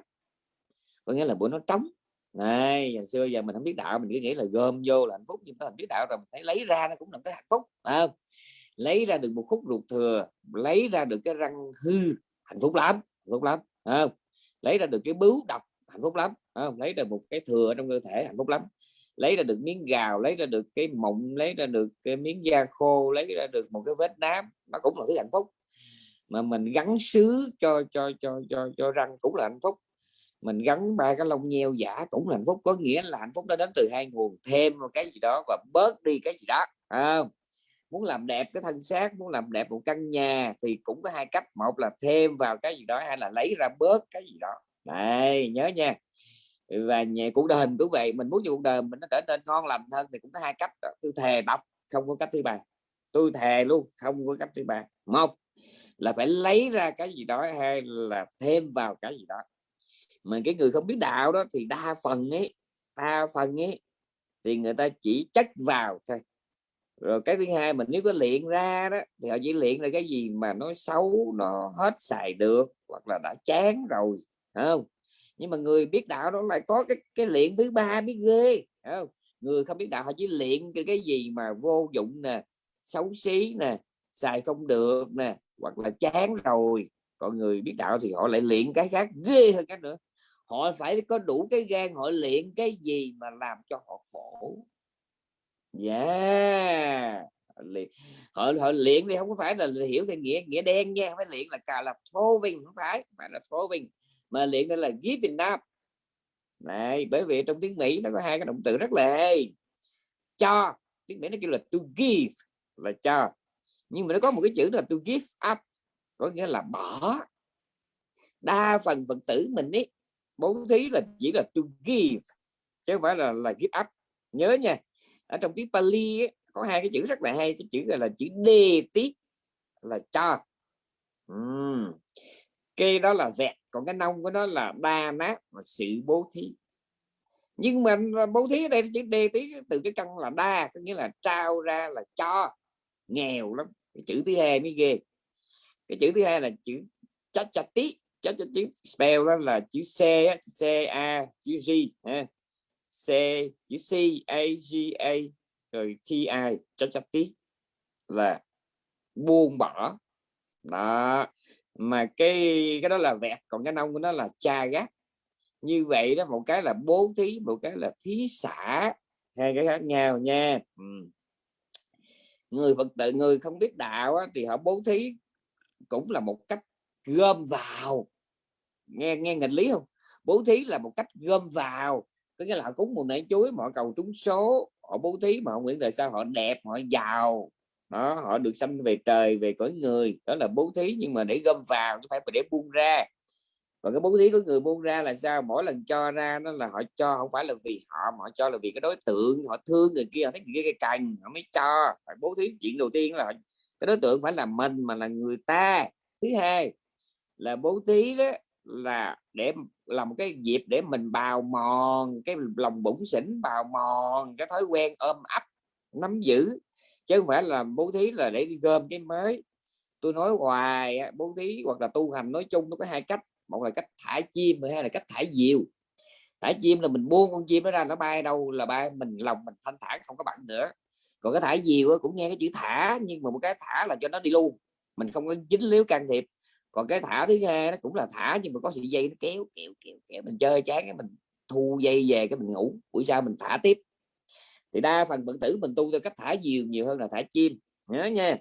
Có nghĩa là bữa nó trống. Này giờ xưa giờ mình không biết đạo mình cứ nghĩ là gom vô là hạnh phúc nhưng mà mình biết đạo rồi mình thấy lấy ra nó cũng là cái hạnh phúc à, lấy ra được một khúc ruột thừa lấy ra được cái răng hư hạnh phúc lắm hạnh phúc lắm à, lấy ra được cái bướu độc hạnh phúc lắm à, lấy ra một cái thừa trong cơ thể hạnh phúc lắm lấy ra được miếng gào lấy ra được cái mộng lấy ra được cái miếng da khô lấy ra được một cái vết nám. Nó cũng là thứ hạnh phúc. Mà mình gắn sứ cho cho cho cho cho răng cũng là hạnh phúc. Mình gắn ba cái lông nheo giả cũng là hạnh phúc. Có nghĩa là hạnh phúc nó đến từ hai nguồn thêm một cái gì đó và bớt đi cái gì đó à, muốn làm đẹp cái thân xác muốn làm đẹp một căn nhà thì cũng có hai cách. Một là thêm vào cái gì đó hay là lấy ra bớt cái gì đó. Này nhớ nha và nhà cuộc đời mình cũng vậy, mình muốn cho cuộc đời mình nó trở nên ngon lành hơn thì cũng có hai cách tôi thề đọc không có cách thứ ba. Tôi thề luôn, không có cách thứ ba. Một là phải lấy ra cái gì đó hay là thêm vào cái gì đó. Mà cái người không biết đạo đó thì đa phần ấy, đa phần ấy thì người ta chỉ chất vào thôi. Rồi cái thứ hai mình nếu có luyện ra đó thì họ chỉ luyện ra cái gì mà nó xấu, nó hết xài được hoặc là đã chán rồi không? Nhưng mà người biết đạo đó lại có cái cái luyện thứ ba biết ghê không? người không biết đạo họ chỉ luyện cái, cái gì mà vô dụng nè xấu xí nè xài không được nè hoặc là chán rồi. Còn người biết đạo thì họ lại luyện cái khác ghê hơn cái nữa. Họ phải có đủ cái gan họ luyện cái gì mà làm cho họ khổ. Yeah! Họ họ luyện thì không phải là hiểu theo nghĩa nghĩa đen nha phải luyện là cà là throwing không phải phải là throwing mà luyện đây là giving up này bởi vì trong tiếng Mỹ nó có hai cái động từ rất là hay cho tiếng Mỹ nó kêu là to give là cho. Nhưng mà nó có một cái chữ là to give up có nghĩa là bỏ. Đa phần phật tử mình ấy bố thí là chỉ là to give chứ không phải là là give up. Nhớ nha ở trong tiếng Pali ấy, có hai cái chữ rất là hay cái chữ gọi là chữ đề tí là cho. Uhm cây đó là vẹt, còn cái nông của nó là đa nát và sự bố thí. Nhưng mà à, bố thí ở đây chữ đề tí từ cái căn là đa, có nghĩa là trao ra là cho, nghèo lắm, cái chữ thứ hai mới ghê. Cái chữ thứ hai là chữ chát chát tí chát chát tí, spell đó là chữ c c a, chữ g c, chữ c, a, g, a, rồi t, i chát chát tí là buông bỏ. Đó mà cái cái đó là vẹt còn cái nông của nó là cha gác. Như vậy đó một cái là bố thí một cái là thí xã hai cái khác nhau nha. Ừ. người phật tử người không biết đạo á, thì họ bố thí cũng là một cách gom vào. Nghe nghe nghịch lý không? Bố thí là một cách gom vào. Có nghĩa là họ cúng một nãy chuối mà họ cầu trúng số. Họ bố thí mà họ nguyện đời sau họ đẹp họ giàu đó, họ được sanh về trời, về cõi người. Đó là bố thí, nhưng mà để gom vào chứ phải để buông ra. Và cái bố thí của người buông ra là sao? Mỗi lần cho ra nó là họ cho, không phải là vì họ, mà họ cho là vì cái đối tượng. Họ thương người kia, họ thấy người kia cần cành họ mới cho. Phải bố thí chuyện đầu tiên là cái đối tượng phải là mình, mà là người ta. Thứ hai là bố thí đó là để làm một cái dịp để mình bào mòn, cái lòng bụng xỉn bào mòn, cái thói quen ôm ấp, nắm giữ chứ không phải là bố thí là để đi gom cái mới. Tôi nói hoài bố thí hoặc là tu hành nói chung nó có hai cách. Một là cách thả chim hai là cách thả diều. Thả chim là mình buông con chim nó ra, nó bay đâu là bay mình, lòng mình thanh thản, không có bận nữa. Còn cái thả diều cũng nghe cái chữ thả, nhưng mà một cái thả là cho nó đi luôn. Mình không có dính líu can thiệp. Còn cái thả thứ hai nó cũng là thả, nhưng mà có sợi dây nó kéo kéo kéo kéo mình chơi chán cái mình thu dây về cái mình ngủ. Buổi sau mình thả tiếp thì đa phần phật tử mình tu theo cách thả diều nhiều hơn là thả chim. Nhớ nha.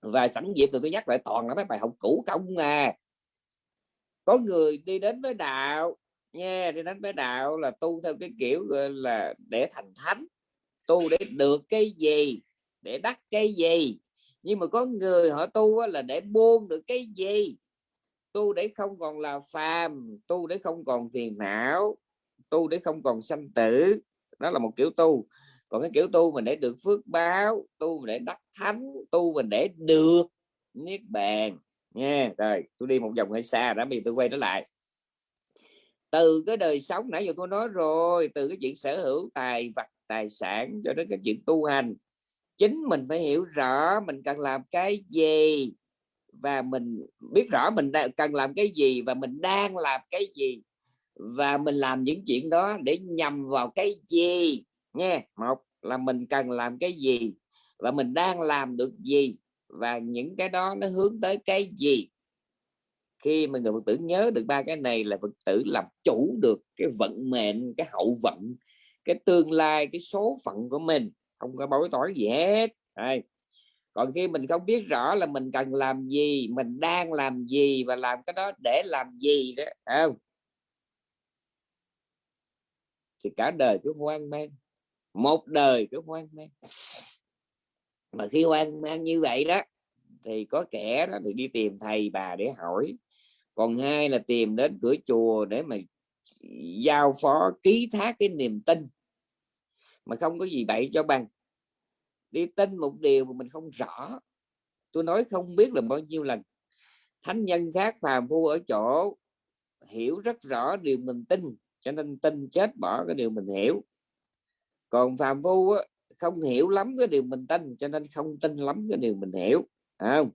Và sẵn dịp tôi nhắc lại toàn là mấy bài học cũ công à. Có người đi đến với đạo nha đi đến với đạo là tu theo cái kiểu là để thành thánh. Tu để được cái gì để đắc cái gì. Nhưng mà có người họ tu là để buông được cái gì. Tu để không còn là phàm tu để không còn phiền não tu để không còn sanh tử đó là một kiểu tu. Còn cái kiểu tu mình để được phước báo, tu mình để đắc thánh, tu mình để được niết bàn. Nha, rồi, tôi đi một vòng hơi xa đã, bây giờ tôi quay trở lại. Từ cái đời sống nãy giờ tôi nói rồi, từ cái chuyện sở hữu tài vật, tài sản cho đến cái chuyện tu hành, chính mình phải hiểu rõ mình cần làm cái gì và mình biết rõ mình cần làm cái gì và mình đang làm cái gì và mình làm những chuyện đó để nhằm vào cái gì? Nha một là mình cần làm cái gì? Và mình đang làm được gì? Và những cái đó nó hướng tới cái gì? Khi mà người phật tử nhớ được ba cái này là phật tử làm chủ được cái vận mệnh, cái hậu vận, cái tương lai, cái số phận của mình. Không có bối tối gì hết. Đây. còn khi mình không biết rõ là mình cần làm gì, mình đang làm gì và làm cái đó để làm gì đó không? Thì cả đời cứ hoang mang, một đời cứ hoang mang. Mà khi hoang mang như vậy đó, thì có kẻ đó thì đi tìm thầy bà để hỏi. Còn hai là tìm đến cửa chùa để mà giao phó, ký thác cái niềm tin. Mà không có gì bậy cho bằng. Đi tin một điều mà mình không rõ. Tôi nói không biết là bao nhiêu lần. Thánh nhân khác phàm phu ở chỗ hiểu rất rõ điều mình tin cho nên tin chết bỏ cái điều mình hiểu. Còn phàm phu á, không hiểu lắm cái điều mình tin cho nên không tin lắm cái điều mình hiểu. Không?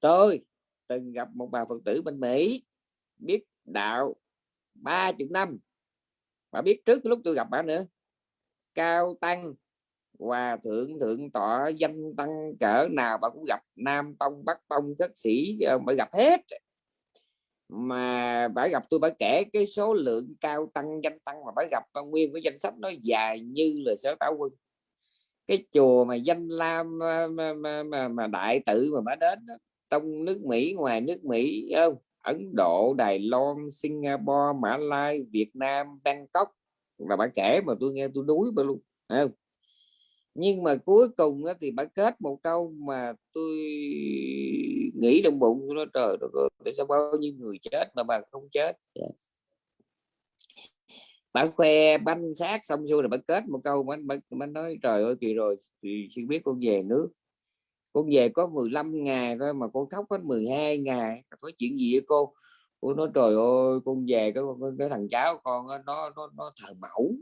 Tôi từng gặp một bà phật tử bên mỹ biết đạo ba chục năm. Bà biết trước lúc tôi gặp bà nữa. Cao tăng hòa thượng thượng tọa danh tăng cỡ nào bà cũng gặp. Nam tông bắc tông các sĩ ờ, bà gặp hết mà bà gặp tôi bà kể cái số lượng cao tăng danh tăng mà bà gặp nguyên cái danh sách nó dài như là sở táo quân cái chùa mà danh lam ờ, mà, mà, mà, mà đại tự mà bà đến đó, trong nước Mỹ ngoài nước Mỹ không Ấn Độ Đài Loan Singapore Mã Lai Việt Nam Bangkok là bà kể mà tôi nghe tôi đuối bà luôn không? Nhưng mà cuối cùng đó thì bà kết một câu mà tôi nghĩ trong bụng nó trời đất tại sao bao nhiêu người chết mà bà không chết? Bà khoe banh xác xong xuôi rồi bà kết một câu mà bà, bà nói trời ơi kỳ rồi thì xin biết con về nước. Con về có 15 ngày thôi mà con khóc hết 12 ngày. Có chuyện gì với cô? Cô nói trời ơi con về cái, cái, cái thằng cháu con nó nó nó thờ mẫu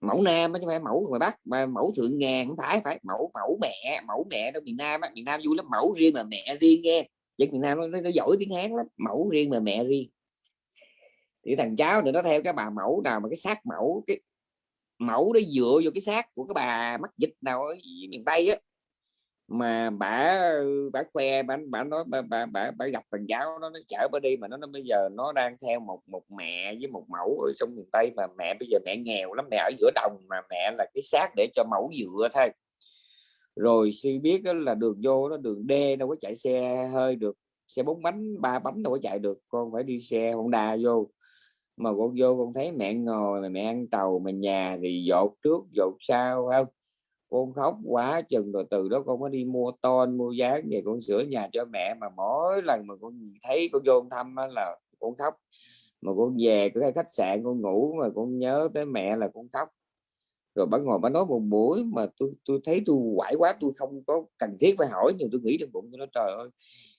mẫu nam chứ phải mẫu ngoài bắc mà mẫu thượng ngàn không phải phải mẫu mẫu mẹ mẫu mẹ đó miền nam á. Miền nam vui lắm mẫu riêng mà mẹ riêng nghe. Chứ miền nam nó, nó giỏi tiếng hán lắm mẫu riêng mà mẹ riêng. Thì thằng cháu thì nó theo cái bà mẫu nào mà cái xác mẫu cái mẫu nó dựa vô cái xác của cái bà mắc dịch nào ở miền tây á mà bà bà khoe bà bà nói bà bà, bà, bà gặp thằng cháu nó, nó chở bà đi mà nó, nó bây giờ nó đang theo một một mẹ với một mẫu ở trong miền tây mà mẹ bây giờ mẹ nghèo lắm mẹ ở giữa đồng mà mẹ là cái xác để cho mẫu dựa thôi. Rồi suy biết là đường vô nó đường D đâu có chạy xe hơi được xe bốn bánh ba bánh đâu có chạy được con phải đi xe Honda vô. Mà con vô con thấy mẹ ngồi mà mẹ ăn tàu mà nhà thì dột trước dột sau không? Con khóc quá chừng rồi từ đó con mới đi mua ton, mua dáng về con sửa nhà cho mẹ. Mà mỗi lần mà con thấy con vô thăm là con khóc. Mà con về cái khách sạn con ngủ mà con nhớ tới mẹ là con khóc. Rồi bà ngồi bà nói một buổi mà tôi tôi thấy tôi quải quá, tôi không có cần thiết phải hỏi. Nhưng tôi nghĩ trong bụng tôi nói, trời ơi,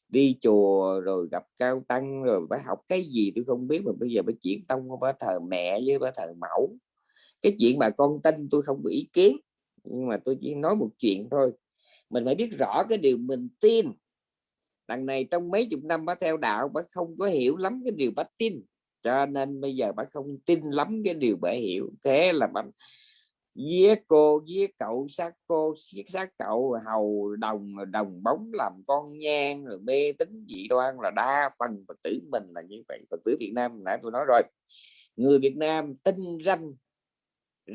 đi chùa rồi gặp cao tăng rồi phải học cái gì tôi không biết. Mà bây giờ phải chuyển tông bà thờ mẹ với bà thờ mẫu. Cái chuyện mà con tin tôi không có ý kiến nhưng mà tôi chỉ nói một chuyện thôi. Mình phải biết rõ cái điều mình tin. Đằng này trong mấy chục năm bác theo đạo, bác không có hiểu lắm cái điều bác tin. Cho nên bây giờ bác không tin lắm cái điều bác hiểu. Thế là bác giết cô, giết cậu, sát cô, giết sát cậu, hầu đồng đồng bóng làm con nhang, rồi mê tính dị đoan là đa phần phật tử mình là như vậy. Phật tử việt nam nãy tôi nói rồi. Người việt nam tin ranh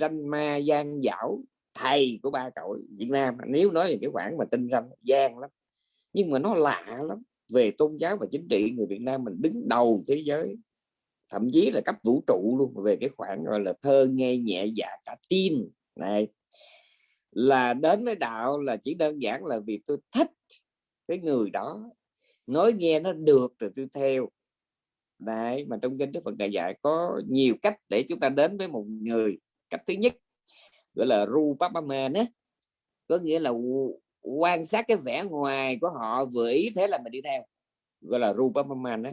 ranh ma gian dảo thầy của ba cậu Việt Nam. Nếu nói về cái khoản mà tinh ranh, gian lắm. Nhưng mà nó lạ lắm. Về tôn giáo và chính trị, người Việt Nam mình đứng đầu thế giới. Thậm chí là cấp vũ trụ luôn. Về cái khoản gọi là thơ, nghe, nhẹ dạ cả tin. Này, là đến với đạo là chỉ đơn giản là vì tôi thích cái người đó. Nói nghe nó được rồi tôi theo. Đấy, mà trong kinh Đức Phật Đại dạy có nhiều cách để chúng ta đến với một người. Cách thứ nhất gọi là rupapama á. Có nghĩa là quan sát cái vẻ ngoài của họ vừa ý thế là mình đi theo. Gọi là rupapama á.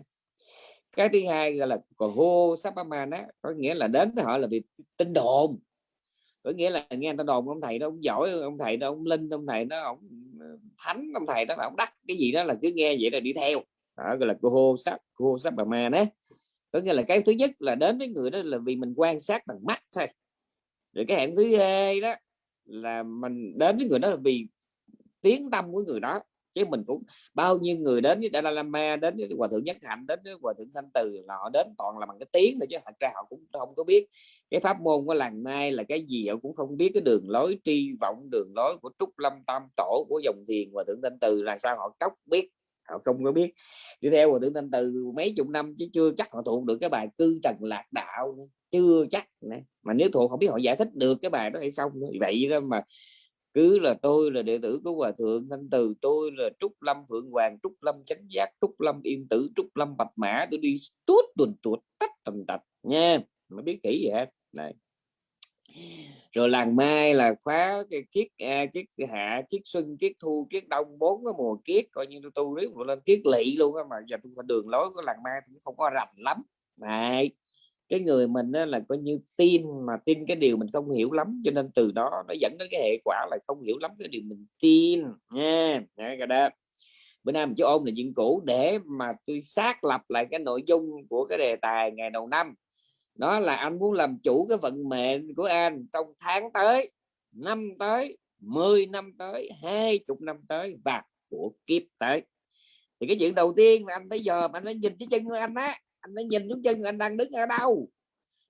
Cái thứ hai gọi là hô sapaman á, có nghĩa là đến với họ là vì tin đồn. Có nghĩa là nghe người ta đồn ông thầy đó, ông giỏi ông thầy đó, ông linh ông thầy đó, ông ờ, thánh ông thầy đó, ông đắc cái gì đó là cứ nghe vậy là đi theo. Đó, gọi là hô sắp hô sắp bà ma đấy có nghĩa là cái thứ nhất là đến với người đó là vì mình quan sát bằng mắt thôi rồi cái hẹn thứ hai đó là mình đến với người đó là vì tiếng tâm của người đó, chứ mình cũng bao nhiêu người đến với Dalai Lama, đến với hòa thượng nhất hạnh, đến với hòa thượng thanh từ, là họ đến toàn là bằng cái tiếng thôi chứ thật ra họ cũng không có biết. Cái pháp môn của làng mai là cái gì họ cũng không biết, cái đường lối tri vọng, đường lối của trúc lâm tam tổ, của dòng thiền, hòa thượng thanh từ là sao họ cóc biết, họ không có biết. Đi theo hòa thượng thanh từ mấy chục năm chứ chưa chắc họ thuộc được cái bài cư trần lạc đạo chưa chắc mà nếu thuộc, không biết họ giải thích được cái bài đó hay không vậy đó mà cứ là tôi là đệ tử của hòa thượng thanh từ, tôi là trúc lâm phượng hoàng, trúc lâm chánh giác, trúc lâm yên tử, trúc lâm bạch mã, tôi đi tuốt tuần tuột, tách tần tạch nha. Mà biết kỹ vậy hết. Này. Rồi làng mai là khóa cái kiết a kiết hạ, kiết xuân, kiết thu, kiết đông, bốn cái mùa kiết, coi như tôi tu riết lên kiết lỵ luôn á, mà giờ tôi phải đường lối của làng mai cũng không có rành lắm. Này cái người mình đó là coi như tin mà tin cái điều mình không hiểu lắm, cho nên từ đó nó dẫn đến cái hệ quả là không hiểu lắm cái điều mình tin, nha. Cái đó. Bữa nay mình chỉ ôn là chuyện cũ để mà tôi xác lập lại cái nội dung của cái đề tài ngày đầu năm. Đó là anh muốn làm chủ cái vận mệnh của anh trong tháng tới, năm tới 10 năm tới, hai chục năm tới và của kiếp tới. Thì cái chuyện đầu tiên là anh phải giờ anh phải nhìn cái chân của anh á anh phải nhìn xuống chân, anh đang đứng ở đâu?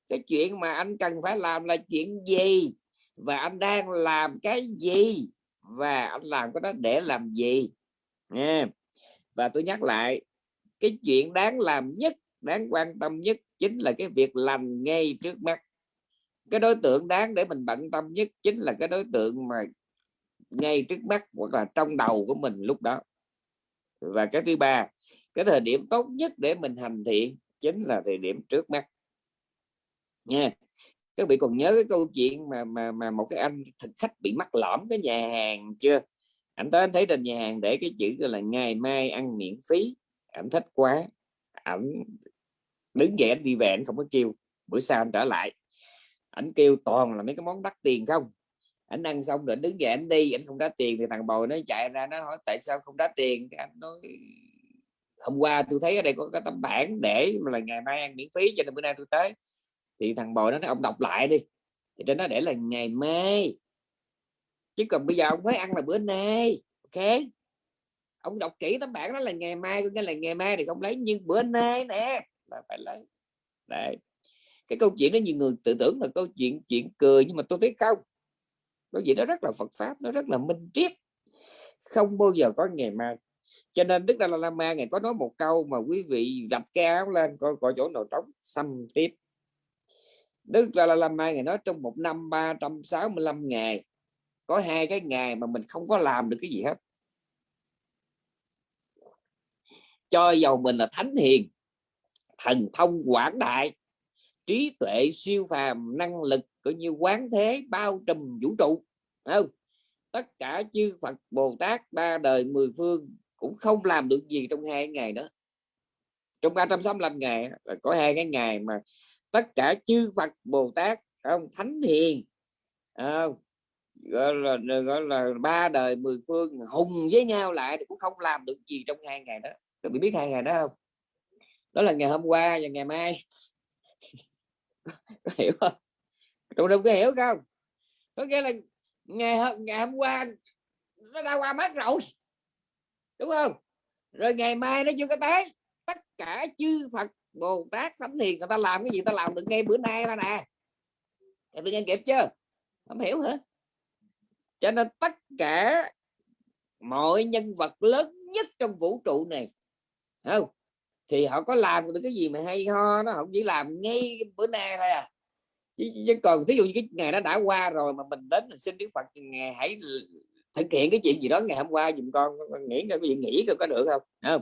Cái chuyện mà anh cần phải làm là chuyện gì? Và anh đang làm cái gì? Và anh làm cái đó để làm gì? Nha và tôi nhắc lại, cái chuyện đáng làm nhất, đáng quan tâm nhất chính là cái việc lành ngay trước mắt. Cái đối tượng đáng để mình bận tâm nhất chính là cái đối tượng mà ngay trước mắt hoặc là trong đầu của mình lúc đó. Và cái thứ ba, cái thời điểm tốt nhất để mình hành thiện chính là thời điểm trước mắt. Nha, các vị còn nhớ cái câu chuyện mà mà mà một cái anh thực khách bị mắc lõm cái nhà hàng chưa? Anh tới anh thấy trên nhà hàng để cái chữ là ngày mai ăn miễn phí anh thích quá. Ảnh đứng dậy anh đi về anh không có kêu. Bữa sau anh trở lại. Anh kêu toàn là mấy cái món đắt tiền không? Anh ăn xong rồi đứng dậy anh đi anh không trả tiền thì thằng bồi nó chạy ra, nó hỏi, tại sao không trả tiền? Anh nói hôm qua tôi thấy ở đây có cái tấm bản để mà là ngày mai ăn miễn phí, cho nên bữa nay tôi tới. Thì thằng bồi nó nói ông đọc lại đi. Thì trên nó để là ngày mai. Chứ còn bây giờ ông mới ăn là bữa nay, ok? Ông đọc kỹ tấm bản đó là ngày mai, có nghĩa là ngày mai thì không lấy, nhưng bữa nay nè, là phải lấy. Đấy. Cái câu chuyện đó nhiều người tự tưởng là câu chuyện chuyện cười, nhưng mà tôi thấy không. Câu chuyện đó rất là Phật pháp, nó rất là minh triết. Không bao giờ có ngày mai cho nên Đức Dalai Lama ngày có nói một câu mà quý vị dập cái áo lên, coi coi chỗ nào trống, xăm tiếp. Đức Dalai Lama ngày nói trong một năm 365 ngày, có hai cái ngày mà mình không có làm được cái gì hết. Cho dầu mình là thánh hiền, thần thông quảng đại, trí tuệ siêu phàm, năng lực cũng như quán thế, bao trùm vũ trụ. Không? Tất cả chư Phật, Bồ Tát, ba đời mười phương cũng không làm được gì trong hai ngày đó. Trong 365 ngày là có hai cái ngày mà tất cả chư Phật, Bồ Tát không? Thánh hiền không? gọi là gọi là ba đời mười phương hùng với nhau lại thì cũng không làm được gì trong hai ngày đó. Các bạn biết hai ngày đó không? Đó là ngày hôm qua và ngày mai. Có hiểu không? Trong đồng có hiểu không? Có nghĩa là ngày ngày hôm qua nó đã qua mất rồi đúng không? Rồi ngày mai nó chưa có tới. Tất cả chư Phật Bồ Tát Thánh Hiền người ta làm cái gì ta làm được ngay bữa nay đó nè. Em nghe kịp chưa? Không hiểu hả? Cho nên tất cả mọi nhân vật lớn nhất trong vũ trụ này không? Thì họ có làm được cái gì mà hay ho nó không chỉ làm ngay bữa nay thôi à. Chứ, chứ còn ví dụ như cái ngày nó đã qua rồi mà mình đến mình xin Đức Phật ngày hãy thực hiện cái chuyện gì đó ngày hôm qua dùm con, con nghĩ cái gì nghĩ có được không? Không?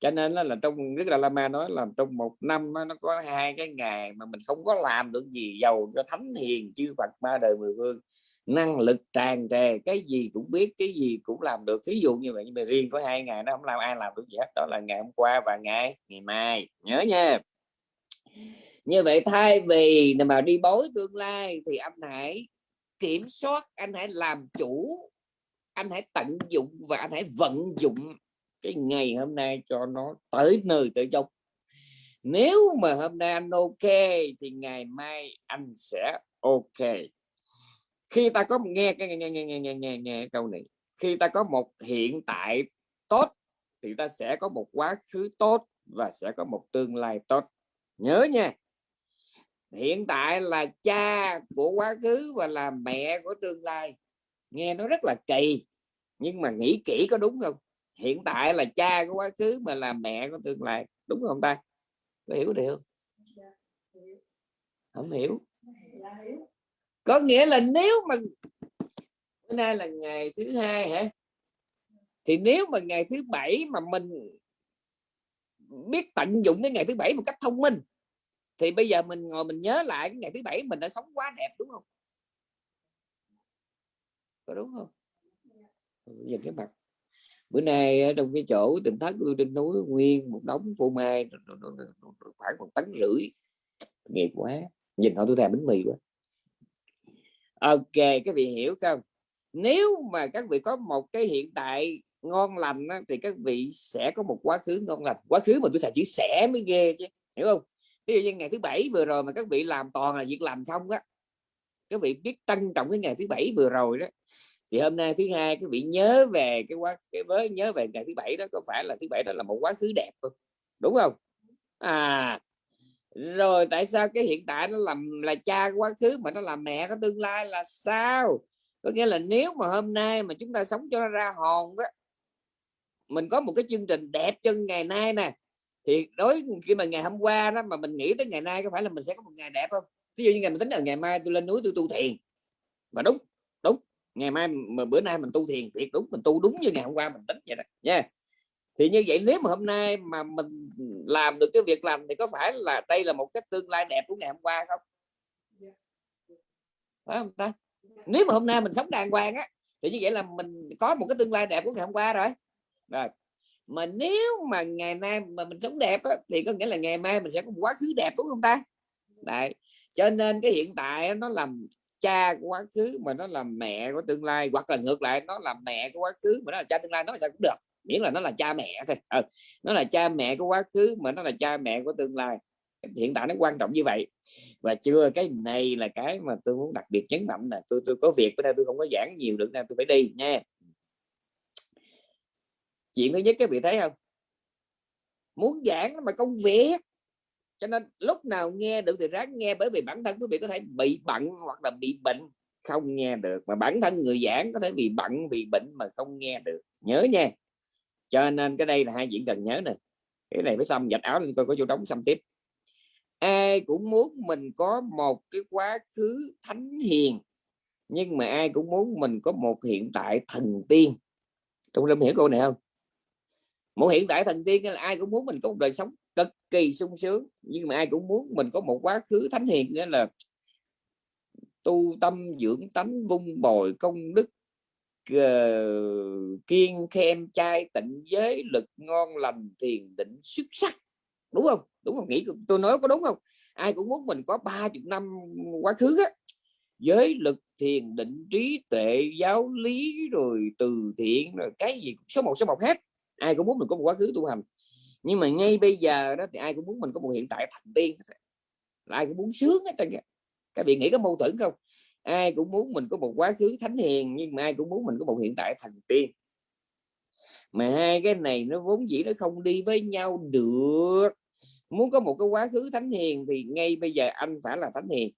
Cho nên là, là trong Đức Đạt Lama nói là trong một năm nó có hai cái ngày mà mình không có làm được gì giàu cho thánh hiền chư Phật ba đời mười phương năng lực tràn trề cái gì cũng biết cái gì cũng làm được. Ví dụ như vậy nhưng mà riêng có hai ngày nó không làm ai làm được gì hết. Đó là ngày hôm qua và ngày ngày mai. Nhớ nha. Như vậy thay vì mà đi bối tương lai thì anh hãy kiểm soát anh hãy làm chủ anh hãy tận dụng và anh hãy vận dụng cái ngày hôm nay cho nó tới nơi tới chốn nếu mà hôm nay anh ok thì ngày mai anh sẽ ok. Khi ta có nghe nghe nghe nghe nghe nghe, nghe, nghe câu này khi ta có một hiện tại tốt thì ta sẽ có một quá khứ tốt và sẽ có một tương lai tốt. Nhớ nha hiện tại là cha của quá khứ và là mẹ của tương lai nghe nó rất là kỳ, nhưng mà nghĩ kỹ có đúng không? Hiện tại là cha của quá khứ mà là mẹ của tương lai, đúng không ta? Có hiểu được không hiểu. Có nghĩa là nếu mà bữa nay là ngày thứ hai hả? Thì nếu mà ngày thứ bảy mà mình biết tận dụng cái ngày thứ bảy một cách thông minh, thì bây giờ mình ngồi mình nhớ lại cái ngày thứ bảy mình đã sống quá đẹp, đúng không? Có đúng không? Nhìn cái mặt. Bữa nay ở trong cái chỗ tỉnh thất tôi trên núi nguyên một đống phô mai khoảng một tấn rưỡi. Nghiệp quá. Nhìn họ tôi thèm bánh mì quá. Ok các vị hiểu không? Nếu mà các vị có một cái hiện tại ngon lành á, thì các vị sẽ có một quá khứ ngon lành. Quá khứ mà tôi xài chữ sẽ mới ghê chứ hiểu không? Ví dụ như ngày thứ bảy vừa rồi mà các vị làm toàn là việc làm không á các vị biết trân trọng cái ngày thứ bảy vừa rồi đó thì hôm nay thứ hai các vị nhớ về cái quá, cái với nhớ về ngày thứ bảy đó, có phải là thứ bảy đó là một quá khứ đẹp không? Đúng không? À rồi tại sao cái hiện tại nó làm là cha quá khứ mà nó làm mẹ có tương lai là sao? Có nghĩa là nếu mà hôm nay mà chúng ta sống cho nó ra hồn á mình có một cái chương trình đẹp cho ngày nay nè, thì đối khi mà ngày hôm qua đó mà mình nghĩ tới ngày nay có phải là mình sẽ có một ngày đẹp không? Ví dụ như ngày mình tính là ngày mai tôi lên núi tôi tu thiền. Mà đúng đúng ngày mai mà bữa nay mình tu thiền thiệt đúng mình tu đúng như ngày hôm qua mình tính vậy đó nha yeah. thì như vậy nếu mà hôm nay mà mình làm được cái việc làm thì có phải là đây là một cái tương lai đẹp của ngày hôm qua không phải không ta nếu mà hôm nay mình sống đàng hoàng á thì như vậy là mình có một cái tương lai đẹp của ngày hôm qua rồi rồi mà nếu mà ngày nay mà mình sống đẹp á, thì có nghĩa là ngày mai mình sẽ có một quá khứ đẹp đúng không ta Đấy. cho nên cái hiện tại nó làm cha của quá khứ mà nó là mẹ của tương lai, hoặc là ngược lại, nó là mẹ của quá khứ mà nó là cha tương lai, nó sao cũng được, miễn là nó là cha mẹ thôi. Ừ. nó là cha mẹ của quá khứ mà nó là cha mẹ của tương lai. Hiện tại nó quan trọng như vậy. Và chưa, cái này là cái mà tôi muốn đặc biệt nhấn mạnh là tôi tôi có việc, bữa nay tôi không có giảng nhiều được, nên tôi phải đi nha. Chuyện thứ nhất, các vị thấy không? Muốn giảng mà công việc cho nên lúc nào nghe được thì ráng nghe, bởi vì bản thân quý vị có thể bị bận hoặc là bị bệnh không nghe được. Mà bản thân người giảng có thể bị bận, bị bệnh mà không nghe được. Nhớ nha. Cho nên cái đây là hai diễn cần nhớ nè. Cái này phải xong dạch áo lên coi có vô đóng xong tiếp. Ai cũng muốn mình có một cái quá khứ thánh hiền, nhưng mà ai cũng muốn mình có một hiện tại thần tiên. Trong lâm hiểu câu này không? Một hiện tại thần tiên là ai cũng muốn mình có một đời sống cực kỳ sung sướng. Nhưng mà ai cũng muốn mình có một quá khứ thánh hiền nghĩa là tu tâm dưỡng tánh vung bồi công đức uh, kiên khem trai tịnh giới lực ngon lành thiền định xuất sắc. Đúng không? Đúng không? Nghĩ tôi nói có đúng không? Ai cũng muốn mình có ba chục năm quá khứ á. Giới lực thiền định trí tuệ giáo lý rồi từ thiện rồi cái gì số một số một hết. Ai cũng muốn mình có một quá khứ tu hành nhưng mà ngay bây giờ đó thì ai cũng muốn mình có một hiện tại thành tiên ai cũng muốn sướng hết trơn các vị nghĩ có mâu thuẫn không? Ai cũng muốn mình có một quá khứ thánh hiền, nhưng mà ai cũng muốn mình có một hiện tại thành tiên. Mà hai cái này nó vốn dĩ nó không đi với nhau được. Muốn có một cái quá khứ thánh hiền thì ngay bây giờ anh phải là thánh hiền.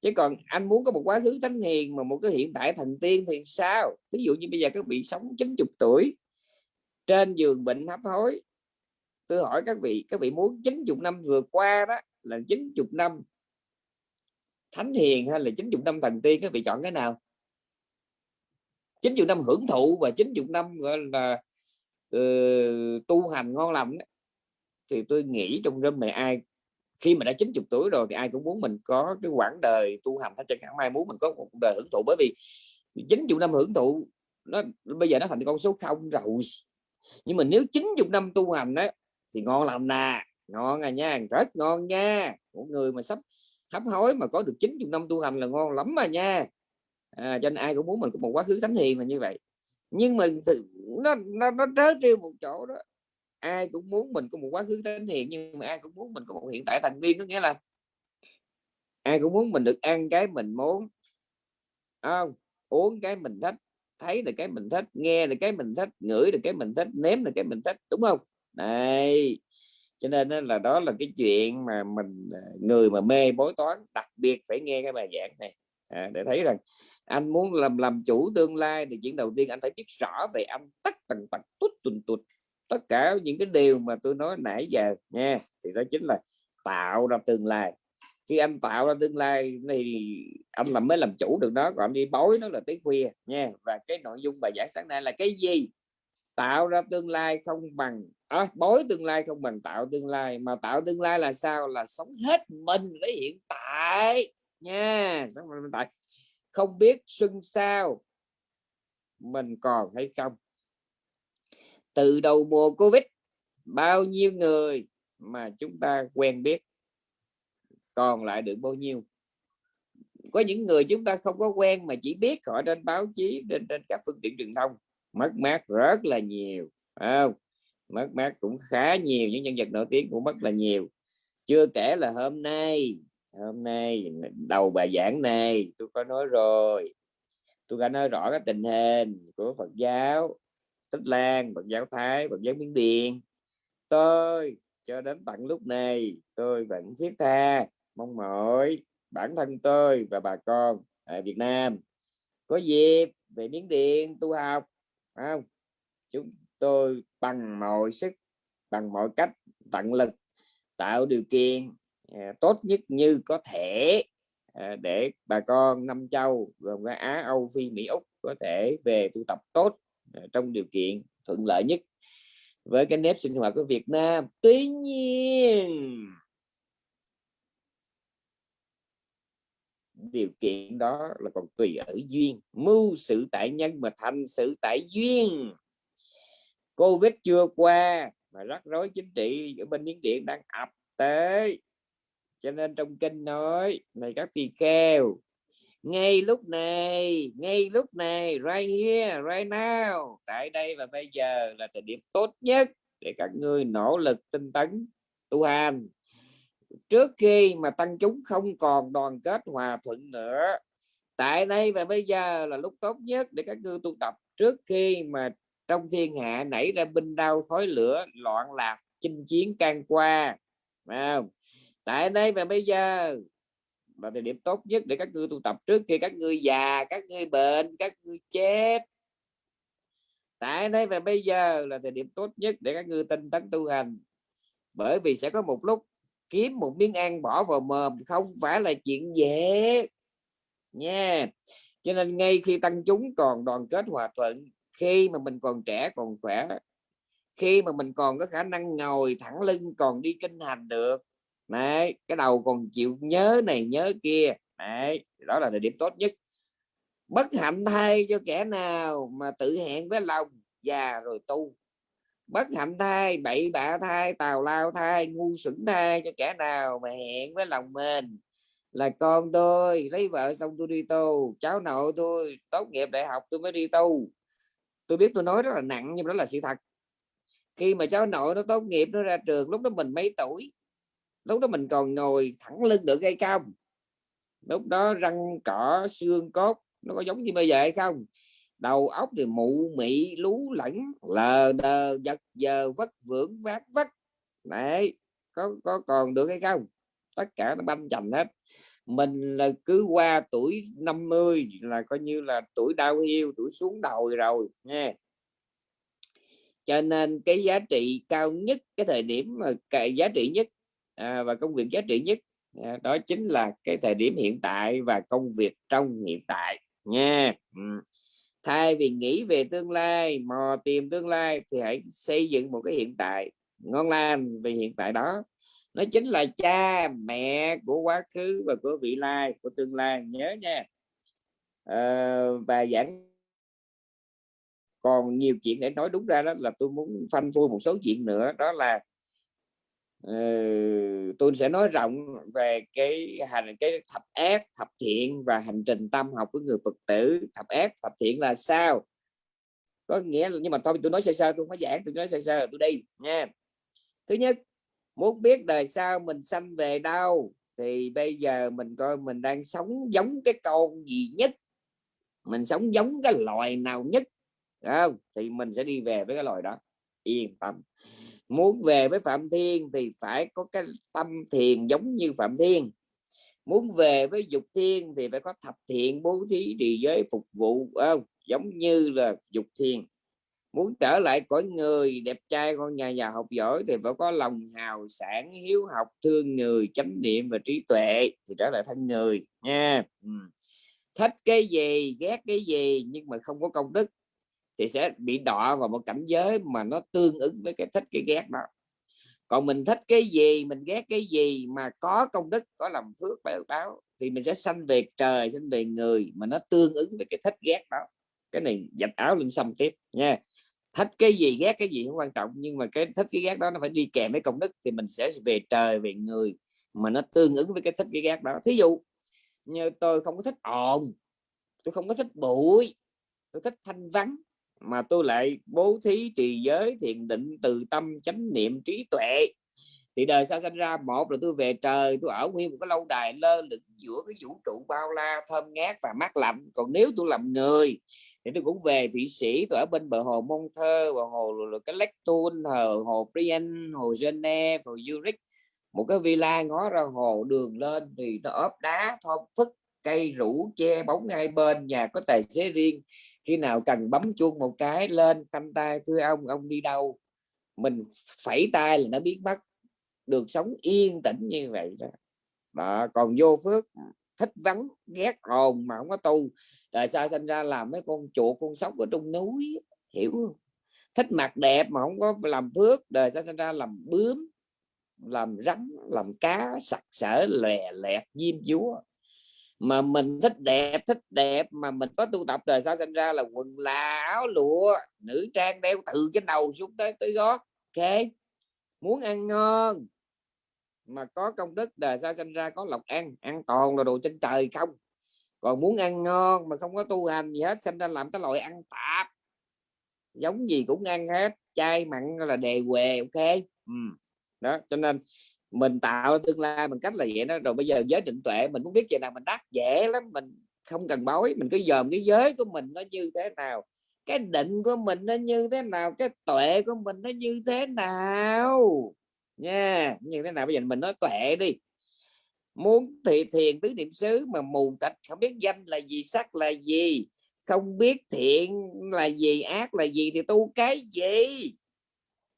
Chứ còn anh muốn có một quá khứ thánh hiền mà một cái hiện tại thành tiên thì sao? Ví dụ như bây giờ các vị sống 90 tuổi, trên giường bệnh hấp hối tôi hỏi các vị các vị muốn 90 năm vừa qua đó là 90 năm thánh hiền hay là 90 năm thần tiên các vị chọn cái nào? 90 năm hưởng thụ và 90 năm gọi là uh, tu hành ngon lành đó. thì tôi nghĩ trong râm này ai khi mà đã 90 tuổi rồi thì ai cũng muốn mình có cái quãng đời tu hành hết chẳng mai muốn mình có một đời hưởng thụ bởi vì 90 năm hưởng thụ nó bây giờ nó thành con số không rồi. Nhưng mà nếu 90 năm tu hành đó thì ngon lành nè ngon à nha rất ngon nha. Một người mà sắp hấp hối mà có được 90 năm tu hành là ngon lắm mà nha. À, cho nên ai cũng muốn mình có một quá khứ thánh hiền mà như vậy. Nhưng mà nó nó nó trớ trêu một chỗ đó. Ai cũng muốn mình có một quá khứ thánh hiền nhưng mà ai cũng muốn mình có một hiện tại thành viên có nghĩa là ai cũng muốn mình được ăn cái mình muốn. Không? Uống cái mình thích thấy được cái mình thích nghe được cái mình thích ngửi được cái mình thích nếm được cái mình thích đúng không? Này cho nên là đó là cái chuyện mà mình à, người mà mê bói toán đặc biệt phải nghe cái bài giảng này. À, để thấy rằng anh muốn làm làm chủ tương lai thì chuyện đầu tiên anh phải biết rõ về âm tất tần tật tút tuần tụt. Tất cả những cái điều mà tôi nói nãy giờ nha thì đó chính là tạo ra tương lai. Khi anh tạo ra tương lai thì anh làm mới làm chủ được đó còn anh đi bói nó là tới khuya nha. Và cái nội dung bài giảng sáng nay là cái gì? Tạo ra tương lai không bằng à, bối tương lai không bằng tạo tương lai. Mà tạo tương lai là sao? Là sống hết mình với hiện tại nha sống mình hiện tại. Không biết xuân sao mình còn hay không. Từ đầu mùa covid bao nhiêu người mà chúng ta quen biết còn lại được bao nhiêu? Có những người chúng ta không có quen mà chỉ biết họ trên báo chí trên trên các phương tiện truyền thông mất mát rất là nhiều không? Mất mát cũng khá nhiều, những nhân vật nổi tiếng cũng mất là nhiều. Chưa kể là hôm nay hôm nay, đầu bài giảng này, tôi có nói rồi. Tôi đã nói rõ cái tình hình của Phật giáo Tích Lan, Phật giáo Thái, Phật giáo Miến Điện. Tôi, cho đến tận lúc này, tôi vẫn thiết tha, mong mỏi bản thân tôi và bà con ở Việt Nam. Có dịp về Miến Điện tu học không chúng tôi bằng mọi sức bằng mọi cách tận lực tạo điều kiện à, tốt nhất như có thể à, để bà con năm châu gồm cả Á Âu Phi Mỹ Úc có thể về tu tập tốt à, trong điều kiện thuận lợi nhất với cái nếp sinh hoạt của Việt Nam. Tuy nhiên điều kiện đó là còn tùy ở duyên. Mưu sự tại nhân mà thành sự tại duyên. Covid chưa qua mà rắc rối chính trị ở bên Miến Điện đang ập tới. Cho nên trong kinh nói, này các tỳ kheo, ngay lúc này, ngay lúc này, right here, right now, tại đây và bây giờ là thời điểm tốt nhất để các ngươi nỗ lực tinh tấn tu hành trước khi mà tăng chúng không còn đoàn kết hòa thuận nữa, tại đây và bây giờ là lúc tốt nhất để các ngươi tu tập. Trước khi mà trong thiên hạ nảy ra binh đau khói lửa, loạn lạc, chinh chiến can qua không? tại đây và bây giờ là thời điểm tốt nhất để các ngươi tu tập. Trước khi các ngươi già, các ngươi bệnh, các ngươi chết. Tại đây và bây giờ là thời điểm tốt nhất để các ngươi tinh tấn tu hành. Bởi vì sẽ có một lúc kiếm một miếng ăn bỏ vào mồm, không phải là chuyện dễ. Nha. Cho nên ngay khi tăng chúng còn đoàn kết hòa thuận, khi mà mình còn trẻ còn khỏe, khi mà mình còn có khả năng ngồi thẳng lưng, còn đi kinh hành được, đấy, cái đầu còn chịu nhớ này, nhớ kia, đấy, đó là thời điểm tốt nhất. Bất hạnh thay cho kẻ nào mà tự hẹn với lòng già rồi tu bất hạnh thai bậy bạ thai tào lao thai ngu xuẩn thai cho kẻ nào mà hẹn với lòng mình. Là con tôi, lấy vợ xong tôi đi tu, cháu nội tôi, tốt nghiệp đại học tôi mới đi tu. Tôi biết tôi nói rất là nặng, nhưng đó là sự thật. Khi mà cháu nội nó tốt nghiệp, nó ra trường, lúc đó mình mấy tuổi? Lúc đó mình còn ngồi thẳng lưng được hay không? Lúc đó răng, cỏ, xương, cốt, nó có giống như bây giờ hay không? Đầu óc thì mụ mị lú lẫn lờ đờ giật giờ vất vưởng vác vất. Này có có còn được hay không? Tất cả nó banh chành hết. Mình là cứ qua tuổi 50 là coi như là tuổi đau yêu tuổi xuống đầu rồi nha cho nên cái giá trị cao nhất cái thời điểm mà cái giá trị nhất à, và công việc giá trị nhất à, đó chính là cái thời điểm hiện tại và công việc trong hiện tại nha ừ thay vì nghĩ về tương lai mò tìm tương lai thì hãy xây dựng một cái hiện tại ngon lành về hiện tại đó. Nó chính là cha mẹ của quá khứ và của vị lai của tương lai. Nhớ nha. À, và giảng còn nhiều chuyện để nói đúng ra đó là tôi muốn phanh phui một số chuyện nữa. Đó là Ờ, tôi sẽ nói rộng về cái hành, cái thập ác, thập thiện và hành trình tâm học của người phật tử. Thập ác, thập thiện là sao? Có nghĩa là, nhưng mà thôi, tôi nói sơ sơ, tôi không có giảng, tôi nói sơ sơ tôi đi nha. Thứ nhất, muốn biết đời sau mình sanh về đâu thì bây giờ mình coi mình đang sống giống cái con gì nhất. Mình sống giống cái loài nào nhất không? thì mình sẽ đi về với cái loài đó. Yên tâm muốn về với phạm thiên thì phải có cái tâm thiền giống như phạm thiên. Muốn về với dục thiên thì phải có thập thiện bố thí trì giới phục vụ không? giống như là dục thiên. Muốn trở lại cõi người, đẹp trai, con nhà già học giỏi thì phải có lòng hào sản hiếu học, thương người, chánh niệm và trí tuệ thì trở lại thân người nha. Thích cái gì, ghét cái gì nhưng mà không có công đức thì sẽ bị đọa vào một cảnh giới mà nó tương ứng với cái thích cái ghét đó. Còn mình thích cái gì, mình ghét cái gì mà có công đức, có làm phước báo báo thì mình sẽ sanh về trời, sanh về người mà nó tương ứng với cái thích ghét đó. Cái này dạch áo lên xong tiếp nha. Thích cái gì, ghét cái gì không quan trọng, nhưng mà cái thích cái ghét đó nó phải đi kèm với công đức thì mình sẽ về trời, về người mà nó tương ứng với cái thích cái ghét đó. Thí dụ như tôi không có thích ồn, tôi không có thích bụi, tôi thích thanh vắng mà tôi lại bố thí trì giới thiền định từ tâm chánh niệm trí tuệ. Thì đời sau sinh ra, một là tôi về trời, tôi ở nguyên một cái lâu đài lơ lửng giữa cái vũ trụ bao la, thơm ngát và mát lạnh. Còn nếu tôi làm người, thì tôi cũng về thụy sĩ, tôi ở bên bờ hồ mông thơ và hồ cái lectun hồ hồ Brian, hồ Geneva, hồ Zurich. Một cái villa ngó ra hồ, đường lên thì nó ốp đá, thơm phức, cây rủ che bóng ngay bên, nhà có tài xế riêng khi nào cần bấm chuông một cái lên khanh tay thưa ông ông đi đâu? Mình phẩy tay là nó biết mất. Được sống yên tĩnh như vậy đó, đó. còn vô phước thích vắng ghét hồn mà không có tu. Tại sao sinh ra làm mấy con chuột con sóc ở trong núi hiểu không? Thích mặt đẹp mà không có làm phước đời sao sinh ra làm bướm làm rắn làm cá sặc sỡ lè lẹt diêm dúa mà mình thích đẹp thích đẹp mà mình có tu tập đời sao sinh ra là quần là áo lụa, nữ trang đeo từ trên đầu xuống tới tới gót. Ok, muốn ăn ngon mà có công đức đời sao sinh ra có lộc ăn ăn toàn là đồ trên trời không? Còn muốn ăn ngon mà không có tu hành gì hết, sinh ra làm cái loại ăn tạp. Giống gì cũng ăn hết, chay mặn là đề quề ok? Ừ. đó, cho nên mình tạo tương lai bằng cách là vậy đó. Rồi bây giờ giới định tuệ, mình muốn biết chuyện nào mình đắc dễ lắm, mình không cần bói mình cứ dòm cái giới của mình nó như thế nào, cái định của mình nó như thế nào, cái tuệ của mình nó như thế nào. Nha, như thế nào? Bây giờ mình nói tuệ đi. Muốn thì thiền tứ niệm xứ mà mù tịch, không biết danh là gì, sắc là gì, không biết thiện là gì, ác là gì thì tu cái gì?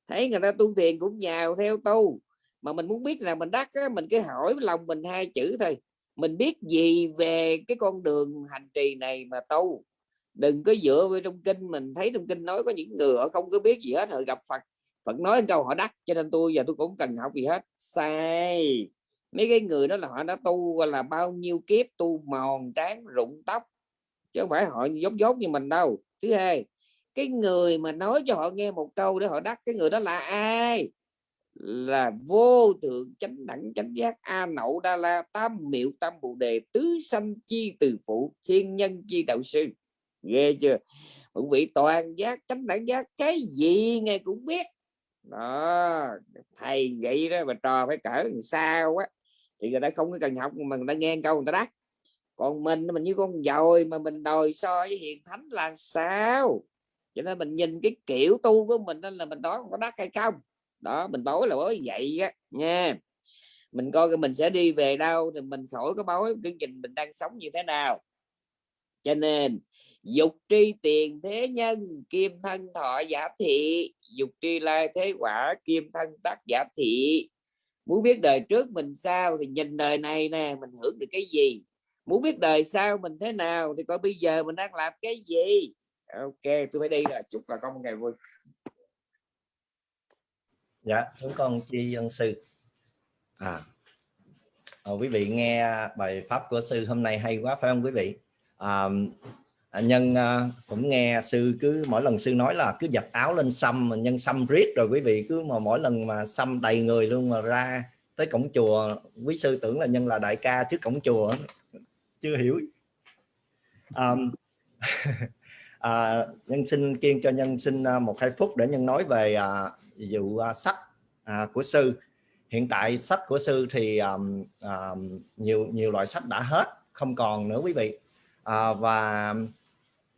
Thấy người ta tu thiền cũng nhào theo tu mà mình muốn biết là mình đắc á, mình cứ hỏi lòng mình hai chữ thôi. Mình biết gì về cái con đường hành trì này mà tu? Đừng có dựa vào trong kinh mình thấy trong kinh nói có những người họ không có biết gì hết họ gặp Phật. Phật nói câu họ đắc cho nên tôi giờ tôi cũng cần học gì hết. Sai. Mấy cái người đó là họ đã tu là bao nhiêu kiếp tu mòn trán rụng tóc. Chứ không phải họ giống dốt như mình đâu. Thứ hai cái người mà nói cho họ nghe một câu để họ đắc cái người đó là ai? Là vô thượng chánh đẳng chánh giác a nậu đa la tam miệu tam bồ đề, tứ sanh chi từ phụ, thiên nhân chi đạo sư. Ghê chưa? Cũng vị toàn giác, chánh đẳng giác, cái gì ngài cũng biết. Đó, thầy vậy đó mà trò phải cỡ sao á. Thì người ta không có cần học, mà người ta nghe câu người ta đắc. Còn mình mình như con dồi mà mình đòi so với hiền thánh là sao? Cho nên mình nhìn cái kiểu tu của mình nên là mình nói có đắc hay không? Đó, mình bối là bối vậy á, nha. Mình coi cái mình sẽ đi về đâu, thì mình khỏi có bối cái trình mình đang sống như thế nào. Cho nên, dục tri tiền thế nhân, kim thân thọ giả thị. Dục tri lai thế quả, kim thân tác giả thị. Muốn biết đời trước mình sao thì nhìn đời này nè, mình hưởng được cái gì? Muốn biết đời sau mình thế nào thì coi bây giờ mình đang làm cái gì? Ok, tôi phải đi rồi. Chúc bà con một ngày vui dạ chúng con chi ân sư. À, à quý vị nghe bài pháp của sư hôm nay hay quá phải không quý vị? À, à nhân à, cũng nghe sư cứ mỗi lần sư nói là cứ giặt áo lên xăm mà nhân xăm riết rồi quý vị cứ mà mỗi lần mà xăm đầy người luôn mà ra tới cổng chùa quý sư tưởng là nhân là đại ca trước cổng chùa chưa hiểu. À, à, nhân xin kiên cho nhân xin à, một hai phút để nhân nói về à, vụ à, sách à, của sư. Hiện tại sách của sư thì um, um, nhiều nhiều loại sách đã hết không còn nữa quý vị. À, và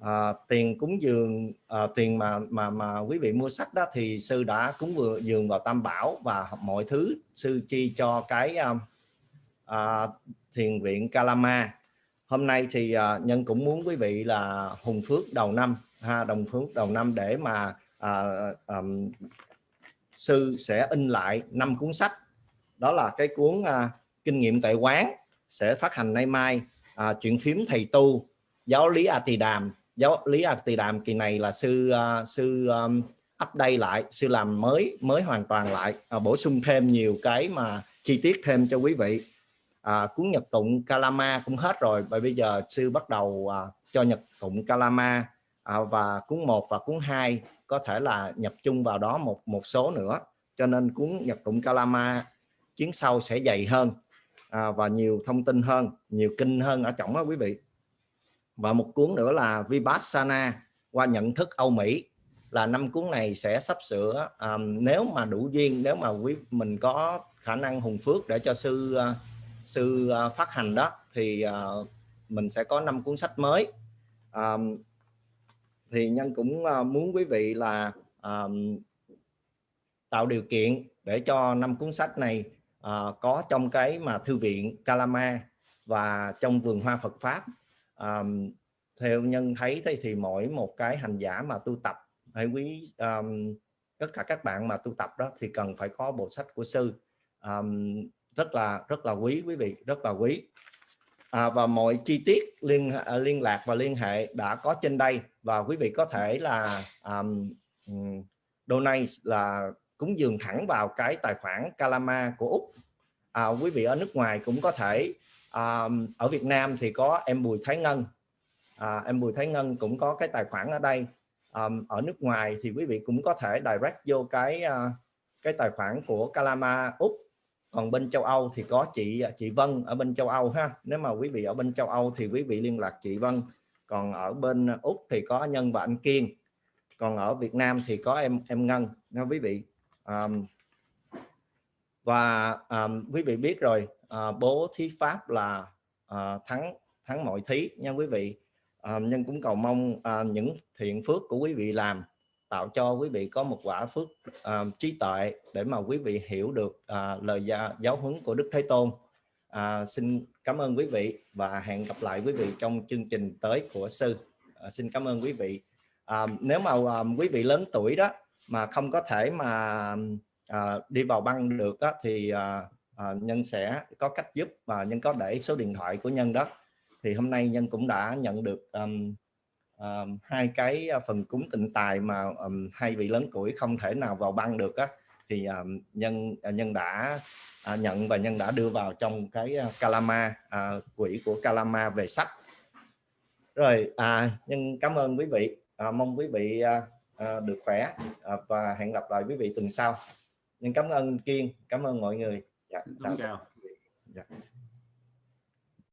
à, tiền cúng dường à, tiền mà mà mà quý vị mua sách đó thì sư đã cúng vừa dường vào tam bảo và mọi thứ sư chi cho cái um, à, thiền viện Kalama. Hôm nay thì à, nhân cũng muốn quý vị là hùng phước đầu năm ha đồng phước đầu năm để mà à, um, sư sẽ in lại năm cuốn sách. Đó là cái cuốn à, kinh nghiệm tại quán sẽ phát hành nay mai. À, chuyện phím thầy tu giáo lý a tỳ đàm giáo lý a tỳ đàm kỳ này là sư à, sư um, update lại sư làm mới mới hoàn toàn lại. À, bổ sung thêm nhiều cái mà chi tiết thêm cho quý vị. À, cuốn nhật tụng Kalama cũng hết rồi và bây giờ sư bắt đầu à, cho nhật tụng Kalama. À, và cuốn 1 và cuốn 2 có thể là nhập chung vào đó một một số nữa. Cho nên cuốn nhật tụng Kalama chuyến sau sẽ dày hơn à, và nhiều thông tin hơn nhiều kinh hơn ở trọng đó quý vị. Và một cuốn nữa là Vipassana qua nhận thức Âu Mỹ. Là năm cuốn này sẽ sắp sửa um, nếu mà đủ duyên nếu mà quý mình có khả năng hùng phước để cho sư uh, sư uh, phát hành đó thì uh, mình sẽ có năm cuốn sách mới. Um, thì nhân cũng ờ, muốn quý vị là um, tạo điều kiện để cho năm cuốn sách này uh, có trong cái mà thư viện Kalama và trong vườn hoa Phật pháp. Um, theo nhân thấy thì, thì mỗi một cái hành giả mà tu tập hay quý um, tất cả các bạn mà tu tập đó thì cần phải có bộ sách của sư. Um, rất là rất là quý quý vị rất là quý. À, và mọi chi tiết liên ờ, liên lạc và liên hệ đã có trên đây và quý vị có thể là um, donate là cúng dường thẳng vào cái tài khoản calama của Úc. À, quý vị ở nước ngoài cũng có thể um, ở Việt Nam thì có em Bùi Thái Ngân. À, em Bùi Thái Ngân cũng có cái tài khoản ở đây. Um, ở nước ngoài thì quý vị cũng có thể direct vô cái uh, cái tài khoản của calama Úc. Còn bên châu Âu thì có chị chị Vân ở bên châu Âu ha. Nếu mà quý vị ở bên châu Âu thì quý vị liên lạc chị Vân còn ở bên Úc thì có Nhân và anh Kiên. Còn ở Việt Nam thì có em em Ngân. Nha quý vị um, và um, quý vị biết rồi uh, bố thí pháp là uh, thắng thắng mọi thí nha quý vị. Uh, nhân cũng cầu mong uh, những thiện phước của quý vị làm tạo cho quý vị có một quả phước uh, trí tuệ để mà quý vị hiểu được uh, lời gia, giáo huấn của Đức Thế Tôn. Uh, xin cảm ơn quý vị và hẹn gặp lại quý vị trong chương trình tới của sư. À, xin cảm ơn quý vị. À, nếu mà à, quý vị lớn tuổi đó mà không có thể mà à, đi vào băng được đó, thì à, à, nhân sẽ có cách giúp và nhân có để số điện thoại của nhân đó. Thì hôm nay nhân cũng đã nhận được um, um, hai cái à, phần cúng tịnh tài mà um, hai vị lớn tuổi không thể nào vào băng được á thì um, nhân nhân đã uh, nhận và nhân đã đưa vào trong cái uh, Kalama uh, quỹ của Kalama về sách. Rồi à, nhân cảm ơn quý vị. À, mong quý vị à, à, được khỏe à, và hẹn gặp lại quý vị tuần sau. Nhân cảm ơn kiên cảm ơn mọi người. Dạ, chào. Dạ.